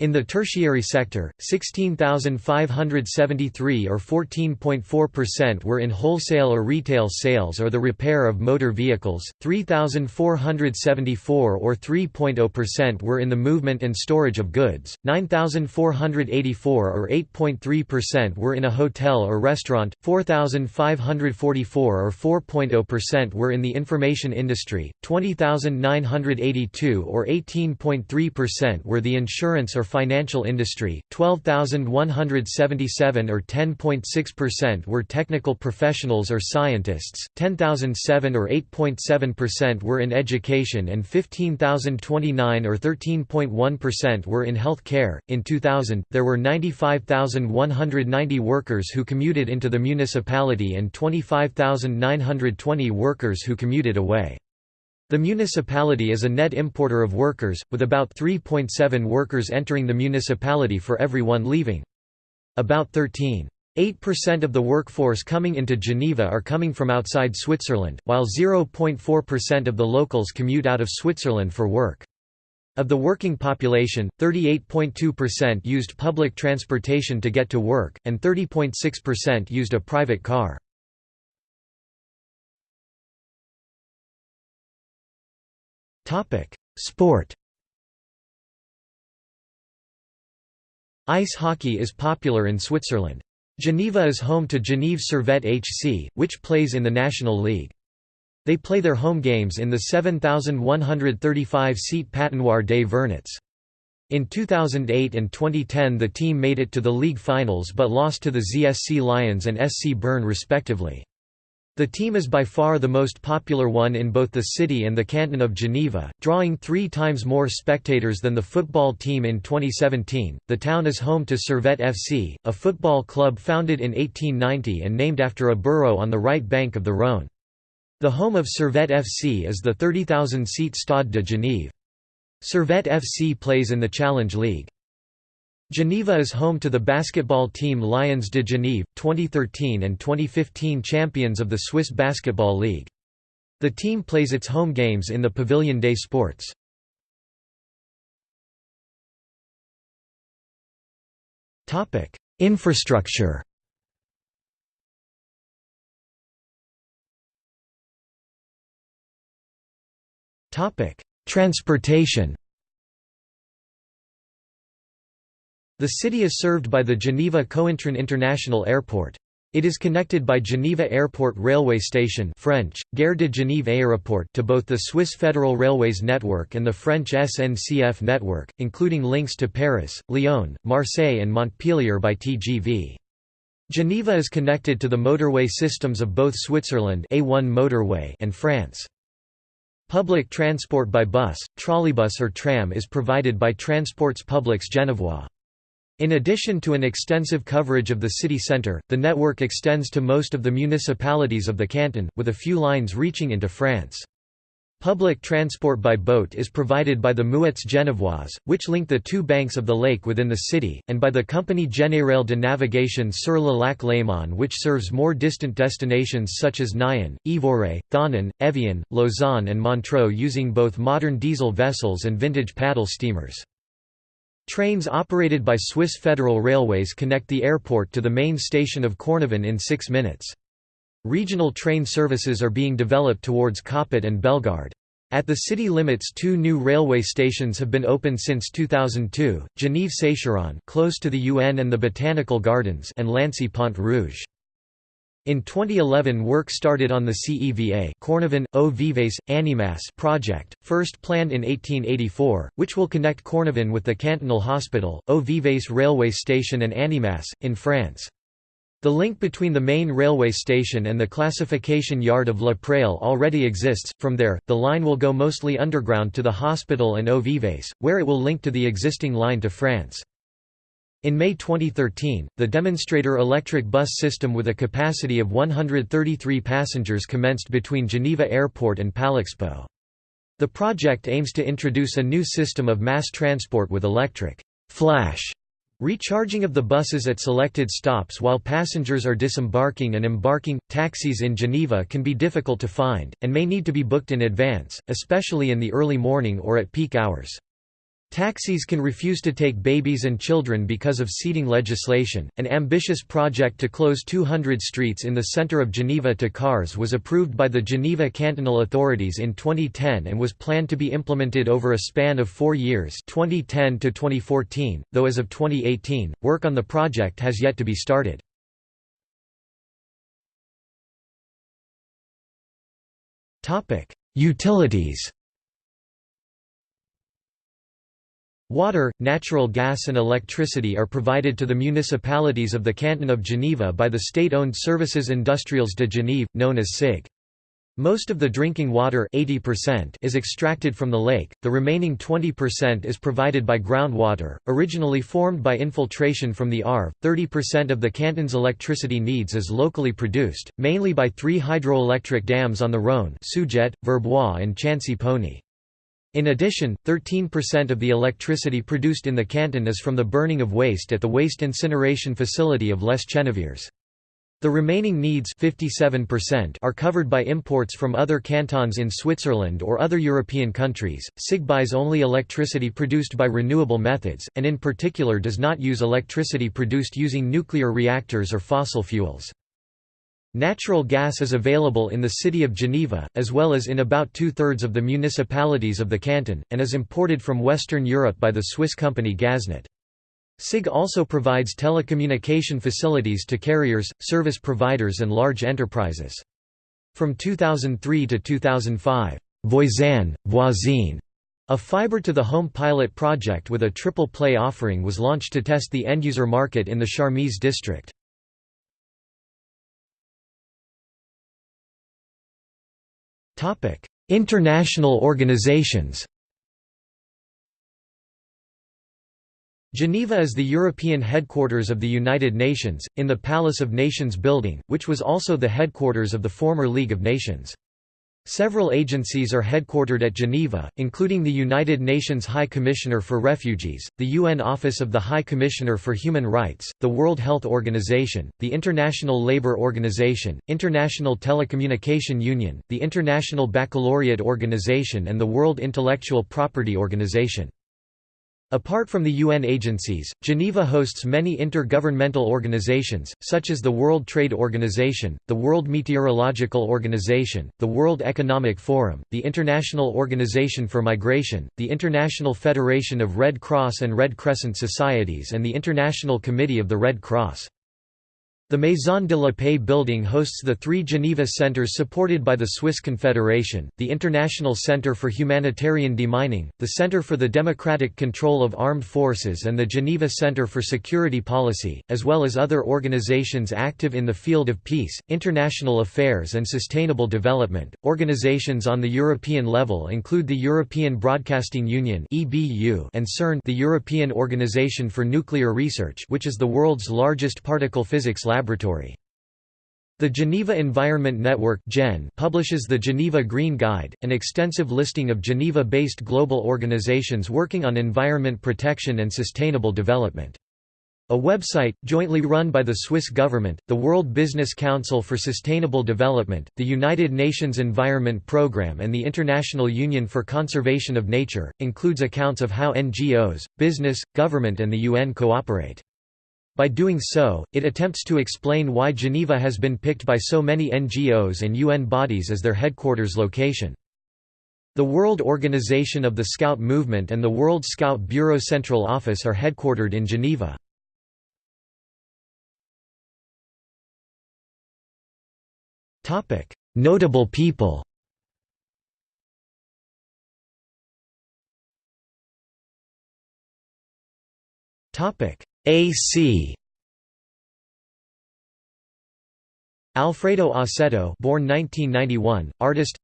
In the tertiary sector, 16,573 or 14.4% were in wholesale or retail sales or the repair of motor vehicles, 3,474 or 3.0% were in the movement and storage of goods, 9,484 or 8.3% were in a hotel or restaurant, 4,544 or 4.0% were in the information industry, 20,982 or 18.3% were the insurance or financial industry, 12,177 or 10.6% were technical professionals or scientists, 10,007 or 8.7% were in education and 15,029 or 13.1% were in health care. In 2000, there were 95,190 workers who commuted into the municipality and 25,920 workers who commuted away. The municipality is a net importer of workers, with about 3.7 workers entering the municipality for every one leaving. About 13.8% of the workforce coming into Geneva are coming from outside Switzerland, while 0.4% of the locals commute out of Switzerland for work. Of the working population, 38.2% used public transportation to get to work, and 30.6% used a private car. Sport Ice hockey is popular in Switzerland. Geneva is home to Genève Servette HC, which plays in the National League. They play their home games in the 7,135-seat Patinoire des Vernets. In 2008 and 2010 the team made it to the league finals but lost to the ZSC Lions and SC Bern respectively. The team is by far the most popular one in both the city and the canton of Geneva, drawing three times more spectators than the football team in 2017. The town is home to Servette FC, a football club founded in 1890 and named after a borough on the right bank of the Rhône. The home of Servette FC is the 30,000-seat Stade de Genève. Servette FC plays in the Challenge League. Geneva is home to the basketball team Lions de Genève, 2013 and 2015 champions of the Swiss Basketball League. The team plays its home games in the Pavilion des Sports. Infrastructure Transportation The city is served by the Geneva Cointrin International Airport. It is connected by Geneva Airport Railway Station French, Gare de Genève Aéroport to both the Swiss Federal Railways network and the French SNCF network, including links to Paris, Lyon, Marseille and Montpellier by TGV. Geneva is connected to the motorway systems of both Switzerland A1 motorway and France. Public transport by bus, trolleybus or tram is provided by Transports Publics Genevois. In addition to an extensive coverage of the city centre, the network extends to most of the municipalities of the canton, with a few lines reaching into France. Public transport by boat is provided by the Mouettes Genevoises, which link the two banks of the lake within the city, and by the Compagnie Générale de Navigation sur le lac Léman which serves more distant destinations such as Nyon, Yvoire, Thonon, Evian, Lausanne and Montreux using both modern diesel vessels and vintage paddle steamers. Trains operated by Swiss Federal Railways connect the airport to the main station of Cornavin in six minutes. Regional train services are being developed towards Coppet and Bellegarde. At the city limits two new railway stations have been opened since 2002, Genève-Sécheron close to the UN and the Botanical Gardens and Lancy-Pont Rouge. In 2011 work started on the CEVA Cornavin, Eaux Vives, Annemasse project, first planned in 1884, which will connect Cornavin with the Cantonal Hospital, Eaux Vives railway station and Annemasse, in France. The link between the main railway station and the classification yard of La Praille already exists, from there, the line will go mostly underground to the hospital and Eaux Vives, where it will link to the existing line to France. In May 2013, the demonstrator electric bus system with a capacity of 133 passengers commenced between Geneva Airport and Palexpo. The project aims to introduce a new system of mass transport with electric flash Recharging of the buses at selected stops while passengers are disembarking and embarking. Taxis in Geneva can be difficult to find, and may need to be booked in advance, especially in the early morning or at peak hours. Taxis can refuse to take babies and children because of seating legislation. An ambitious project to close 200 streets in the center of Geneva to cars was approved by the Geneva cantonal authorities in 2010 and was planned to be implemented over a span of four years 2010 to 2014, though as of 2018, work on the project has yet to be started. Topic: Utilities Water, natural gas and electricity are provided to the municipalities of the Canton of Geneva by the state-owned Services Industriels de Genève, known as SIG. Most of the drinking water 80% is extracted from the lake, the remaining 20% is provided by groundwater, originally formed by infiltration from the Arve. 30% of the canton's electricity needs is locally produced, mainly by three hydroelectric dams on the Rhône Seujet, Verbois and Chancy-Pougny. In addition, 13% of the electricity produced in the canton is from the burning of waste at the waste incineration facility of Les Cheneviers. The remaining needs 57% are covered by imports from other cantons in Switzerland or other European countries. SIG buys only electricity produced by renewable methods, and in particular does not use electricity produced using nuclear reactors or fossil fuels. Natural gas is available in the city of Geneva, as well as in about two-thirds of the municipalities of the canton, and is imported from Western Europe by the Swiss company Gaznat. SIG also provides telecommunication facilities to carriers, service providers and large enterprises. From 2003 to 2005, Voisin, Voisine A fiber-to-the-home pilot project with a triple play offering was launched to test the end-user market in the Charmilles district. International organizations Geneva is the European headquarters of the United Nations, in the Palace of Nations building, which was also the headquarters of the former League of Nations. Several agencies are headquartered at Geneva, including the United Nations High Commissioner for Refugees, the UN Office of the High Commissioner for Human Rights, the World Health Organization, the International Labour Organization, International Telecommunication Union, the International Baccalaureate Organization and the World Intellectual Property Organization. Apart from the UN agencies, Geneva hosts many intergovernmental organizations, such as the World Trade Organization, the World Meteorological Organization, the World Economic Forum, the International Organization for Migration, the International Federation of Red Cross and Red Crescent Societies and the International Committee of the Red Cross. The Maison de la Paix building hosts the three Geneva centers supported by the Swiss Confederation, the International Centre for Humanitarian Demining, the Centre for the Democratic Control of Armed Forces and the Geneva Centre for Security Policy, as well as other organizations active in the field of peace, international affairs and sustainable development. Organizations on the European level include the European Broadcasting Union (EBU) and CERN, the European Organization for Nuclear Research, which is the world's largest particle physics lab laboratory. The Geneva Environment Network publishes the Geneva Green Guide, an extensive listing of Geneva-based global organizations working on environment protection and sustainable development. A website, jointly run by the Swiss government, the World Business Council for Sustainable Development, the United Nations Environment Programme and the International Union for Conservation of Nature, includes accounts of how NGOs, business, government and the UN cooperate. By doing so, it attempts to explain why Geneva has been picked by so many NGOs and UN bodies as their headquarters location. The World Organization of the Scout Movement and the World Scout Bureau Central Office are headquartered in Geneva. Notable people AC Alfredo Aceto, born 1991, artist.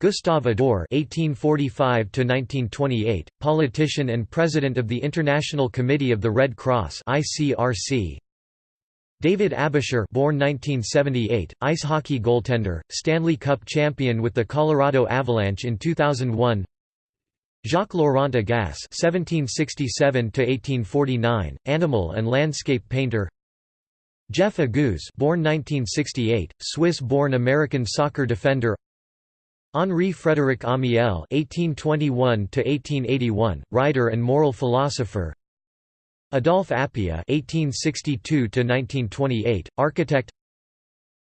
Gustave Ador (1845–1928), politician and president of the International Committee of the Red Cross (ICRC). David Aebischer, born 1978, ice hockey goaltender, Stanley Cup champion with the Colorado Avalanche in 2001. Jacques Laurent Agasse (1767–1849), animal and landscape painter. Jeff Agoos, born 1968, Swiss-born American soccer defender. Henri Frédéric Amiel (1821–1881), writer and moral philosopher. Adolphe Appia (1862–1928), architect.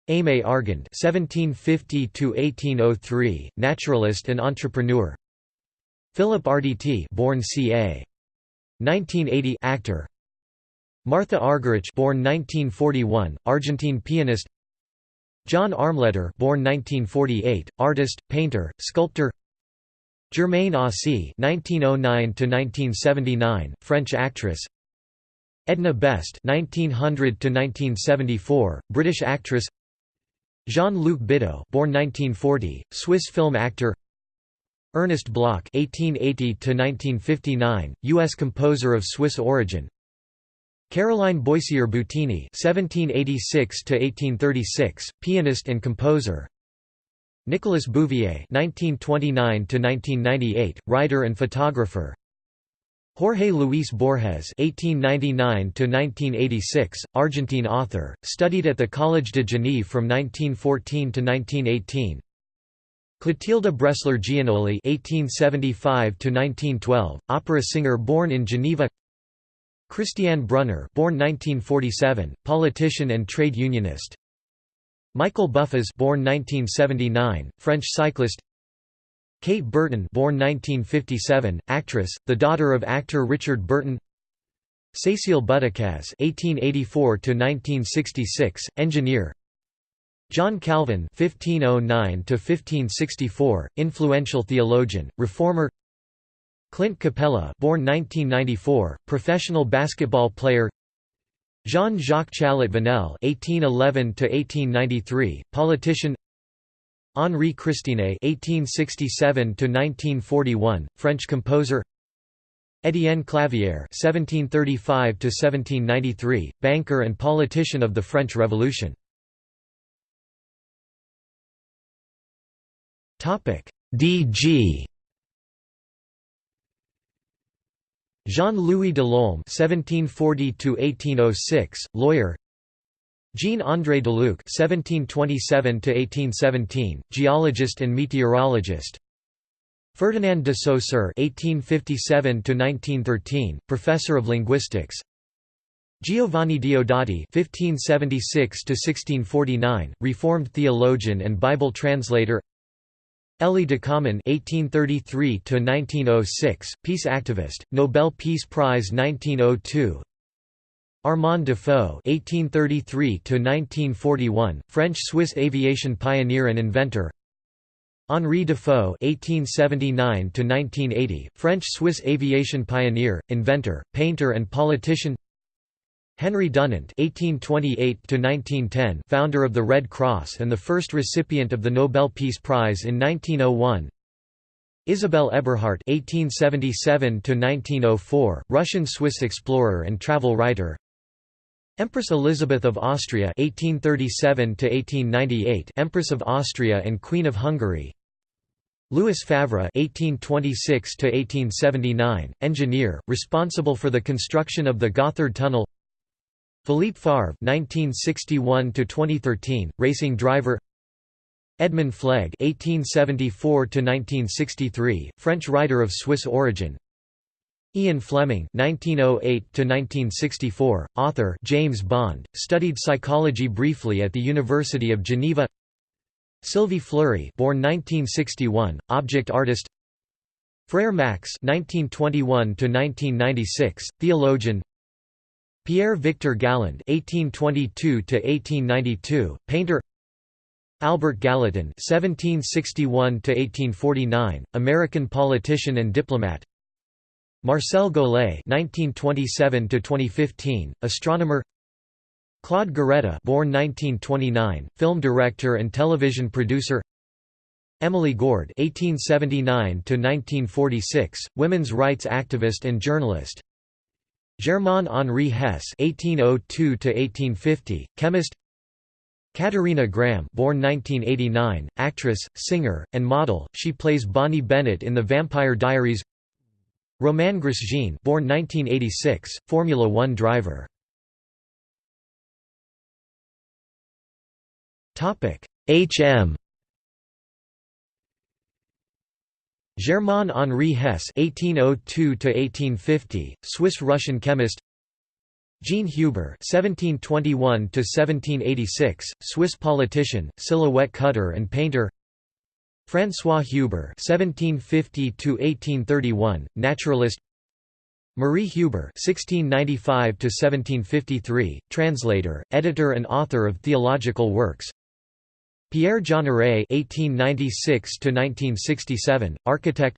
Aimé Argand (1750–1803), naturalist and entrepreneur. Philip Arditi born ca. 1980 actor. Martha Argerich born 1941, Argentine pianist. John Armleder born 1948, artist, painter, sculptor. Germaine Aussey (1909–1979), French actress. Edna Best 1900 to 1974 British actress. Jean-Luc Bideau, born 1940, Swiss film actor. Ernest Bloch (1880–1959), U.S. composer of Swiss origin. Caroline Boissier Butini (1786–1836), pianist and composer. Nicolas Bouvier (1929–1998), writer and photographer. Jorge Luis Borges (1899–1986), Argentine author, studied at the Collège de Genève from 1914 to 1918. Clotilde Bressler Gianoli (1875–1912), opera singer born in Geneva. Christiane Brunner, born 1947, politician and trade unionist. Michael Buffaz, born 1979, French cyclist. Kate Burton, born 1957, actress, the daughter of actor Richard Burton. Cécile Butticaz (1884–1966), engineer. John Calvin (1509–1564), influential theologian, reformer. Clint Capela, born 1994, professional basketball player Jean-Jacques Challet Venel (1811–1893), politician. Henri Christiné (1867–1941), French composer. Étienne Clavière (1735–1793), banker and politician of the French Revolution. Topic: D.G. Jean-Louis Delorme (1740–1806), lawyer. Jean-André Deluc (1727–1817), geologist and meteorologist. Ferdinand de Saussure (1857–1913), professor of linguistics. Giovanni Diodati (1576–1649), Reformed theologian and Bible translator. Élie Ducommun (1833–1906), peace activist, Nobel Peace Prize 1902. Armand Dufaux (1833–1941), French-Swiss aviation pioneer and inventor. Henri Dufaux (1879–1980), French-Swiss aviation pioneer, inventor, painter, and politician. Henry Dunant (1828–1910), founder of the Red Cross and the first recipient of the Nobel Peace Prize in 1901. Isabelle Eberhardt (1877–1904), Russian-Swiss explorer and travel writer. Empress Elizabeth of Austria (1837–1898), Empress of Austria and Queen of Hungary. Louis Favre (1826–1879), engineer, responsible for the construction of the Gotthard Tunnel. Philippe Favre (1961–2013), racing driver. Edmund Fleg (1874–1963), French writer of Swiss origin. Ian Fleming (1908–1964), author. James Bond studied psychology briefly at the University of Geneva. Sylvie Fleury, born 1961, object artist. Frere Max (1921–1996), theologian. Pierre Victor Galland (1822–1892), painter. Albert Gallatin (1761–1849), American politician and diplomat. Marcel Golay (1927–2015), astronomer. Claude Goretta, born 1929, film director and television producer. Emily Gourd (1879–1946), women's rights activist and journalist. Germain Henri Hess (1802–1850), chemist. Katerina Graham, born 1989, actress, singer, and model. She plays Bonnie Bennett in The Vampire Diaries. Romain Grosjean, born 1986, Formula One driver. Topic: H.M. Germain Henri Hess (1802–1850), Swiss-Russian chemist. Jean Huber (1721–1786), Swiss politician, silhouette cutter and painter. François Huber (1750–1831), naturalist. Marie Huber (1695–1753), translator, editor, and author of theological works. Pierre Jeanneret (1896–1967), architect.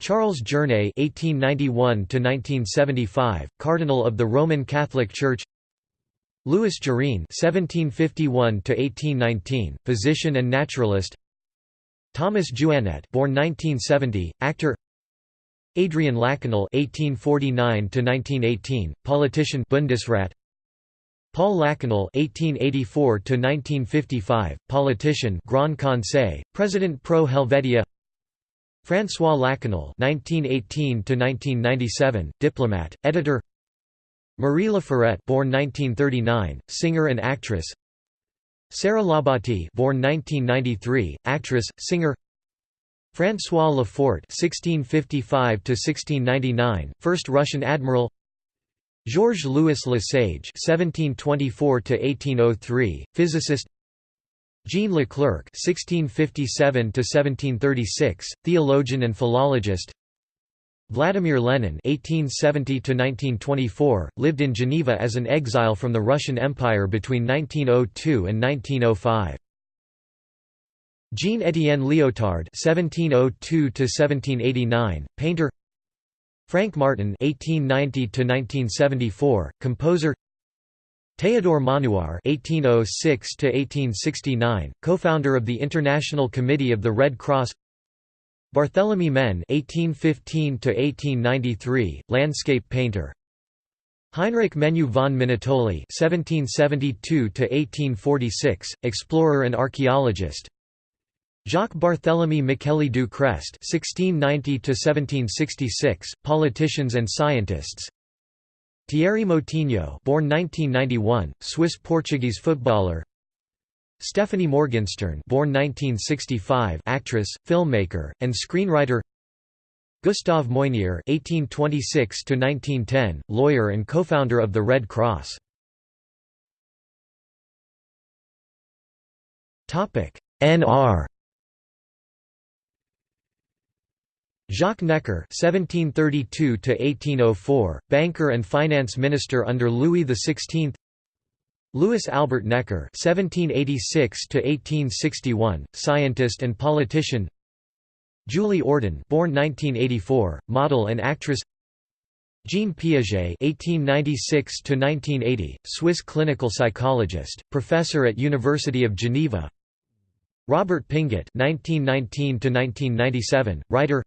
Charles Journet (1891–1975), Cardinal of the Roman Catholic Church. Louis Jurine (1751–1819), physician and naturalist. Thomas Jouannet, born 1970, actor. Adrian Lachenal (1849–1918), politician, Bundesrat. Paul Lachenal (1884–1955), politician, Grand Conseil, President pro Helvetia. François Lachenal (1918–1997), diplomat, editor. Marie Laforêt, born 1939, singer and actress. Sarah Labate, born 1993, actress, singer. François Lefort (1655–1699), first Russian admiral. Georges Louis Lesage (1724–1803), physicist. Jean Leclerc (1657–1736), theologian and philologist. Vladimir Lenin (1870–1924) lived in Geneva as an exile from the Russian Empire between 1902 and 1905. Jean-Étienne Liotard (1702–1789), painter. Frank Martin (1890–1974), composer. Théodore Maunoir (1806–1869), co-founder of the International Committee of the Red Cross. Barthélemy Menn (1815–1893), landscape painter. Heinrich Menu von Minutoli (1772–1846), explorer and archaeologist. Jacques Barthélemy Micheli du Crest (1690–1766), politicians and scientists. Thierry Moutinho, born 1991, Swiss-Portuguese footballer. Stephanie Morgenstern, born 1965, actress, filmmaker, and screenwriter. Gustave Moynier (1826–1910), lawyer and co-founder of the Red Cross. Topic: NR Jacques Necker (1732–1804), banker and finance minister under Louis XVI. Louis Albert Necker (1786–1861), scientist and politician. Julie Ordon, born 1984, model and actress. Jean Piaget (1896–1980), Swiss clinical psychologist, professor at University of Geneva. Robert Pinget (1919–1997), writer.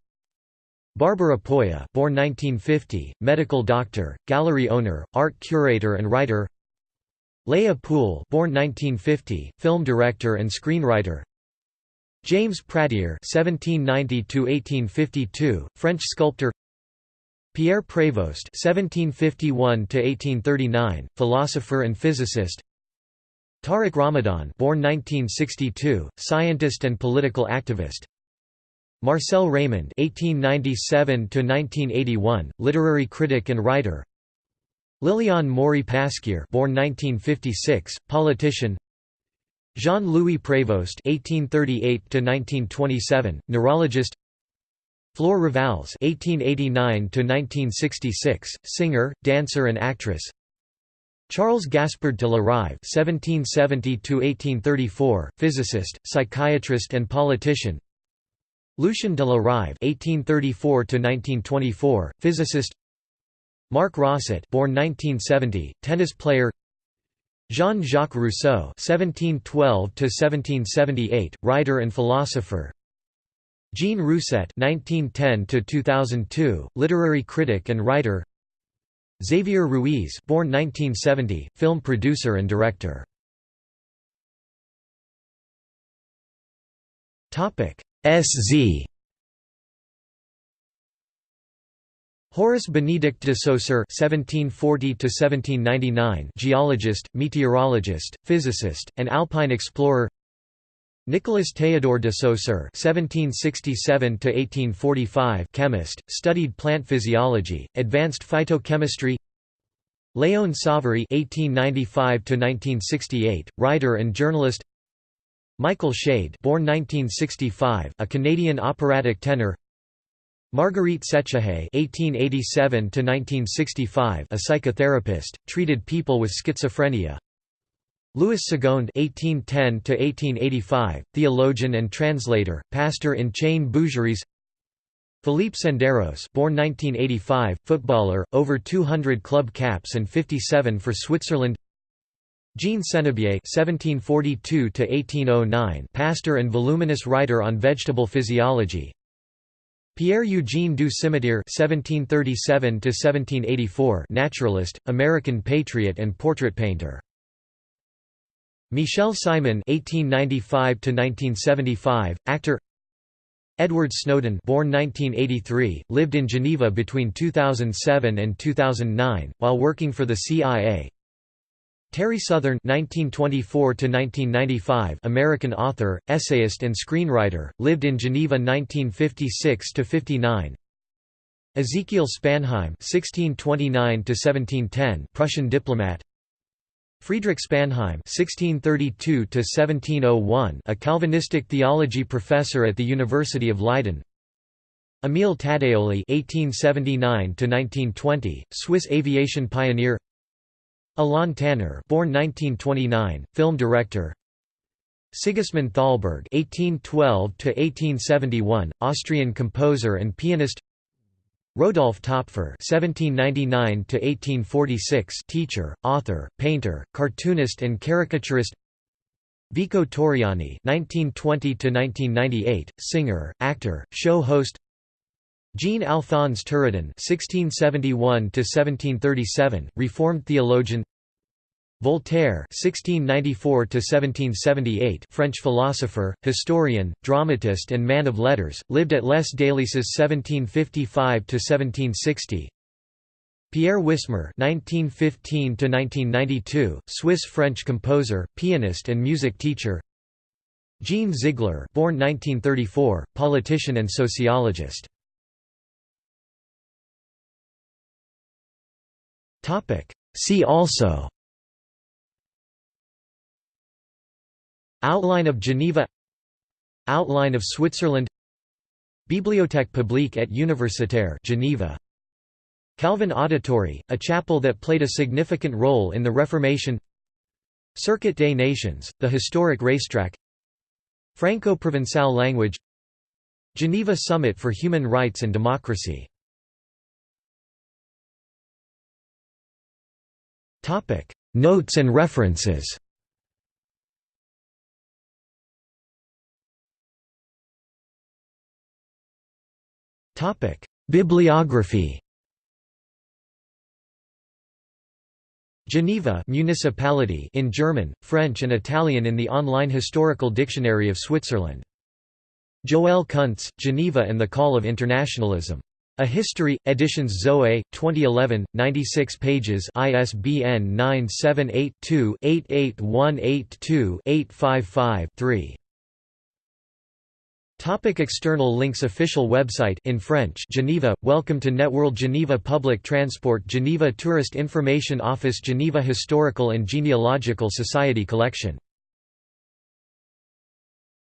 Barbara Polla born 1950, medical doctor, gallery owner, art curator and writer Leah Pool born 1950, film director and screenwriter James Pradier (1790–1852), French sculptor. Pierre Prévost (1751–1839), philosopher and physicist. Tariq Ramadan, born 1962, scientist and political activist. Marcel Raymond (1897–1981), literary critic and writer. Liliane Maury Pasquier, born 1956, politician. Jean-Louis Prévost (1838–1927), neurologist. Flore Revalles (1889–1966), singer, dancer, and actress. Charles Gaspard de la Rive (1770–1834), physicist, psychiatrist, and politician. Lucien de la Rive (1834–1924), physicist. Marc Rosset, born 1970, tennis player. Jean-Jacques Rousseau (1712–1778), writer and philosopher. Jean Rousset (1910–2002), literary critic and writer. Xavier Ruiz, born 1970, film producer and director. Topic SZ Horace Benedict de Saussure (1740–1799), geologist, meteorologist, physicist, and alpine explorer. Nicolas Théodore de Saussure (1767–1845), chemist, studied plant physiology, advanced phytochemistry. Léon Savary (1895–1968), writer and journalist. Michael Schade born 1965, a Canadian operatic tenor Marguerite Sechehaye (1887–1965), a psychotherapist, treated people with schizophrenia. Louis Segond (1810–1885), theologian and translator, pastor in Chêne-Bougeries. Philippe Senderos, born 1985, footballer, over 200 club caps and 57 for Switzerland. Jean Senebier (1742–1809), pastor and voluminous writer on vegetable physiology. Pierre-Eugène du Simitière (1737–1784), naturalist, American patriot and portrait painter. Michel Simon (1895–1975), actor. Edward Snowden, born 1983, lived in Geneva between 2007 and 2009 while working for the CIA. Terry Southern (1924–1995), American author, essayist, and screenwriter, lived in Geneva 1956–59. Ezekiel Spanheim (1629–1710), Prussian diplomat. Friedrich Spanheim (1632–1701), a Calvinistic theology professor at the University of Leiden. Emile Taddéoli (1879–1920), Swiss aviation pioneer. Alain Tanner, born 1929, film director. Sigismund Thalberg (1812–1871), Austrian composer and pianist. Rodolphe Topfer (1799–1846), teacher, author, painter, cartoonist, and caricaturist. Vico Torriani (1920–1998), singer, actor, show host. Jean Alphonse Turretin (1671–1737), Reformed theologian. Voltaire (1694–1778), French philosopher, historian, dramatist, and man of letters, lived at Les Délices (1755–1760). Pierre Wissmer (1915–1992), Swiss-French composer, pianist, and music teacher. Jean Ziegler, born 1934, politician and sociologist. See also. Outline of Geneva. Outline of Switzerland. Bibliothèque publique et universitaire Geneva. Calvin Auditory, a chapel that played a significant role in the Reformation. Circuit des Nations, the historic racetrack. Franco-Provençal language. Geneva Summit for Human Rights and Democracy Notes and references Bibliography Geneva municipality in German, French and Italian in the online Historical Dictionary of Switzerland. Joël Kuntz, Geneva and the Call of Internationalism. A History, Editions Zoe, 2011, 96 pages ISBN 978-2-88182-855-3. Topic external links Official website in French Geneva Welcome to Networld Geneva Public Transport Geneva Tourist Information Office Geneva Historical and Genealogical Society Collection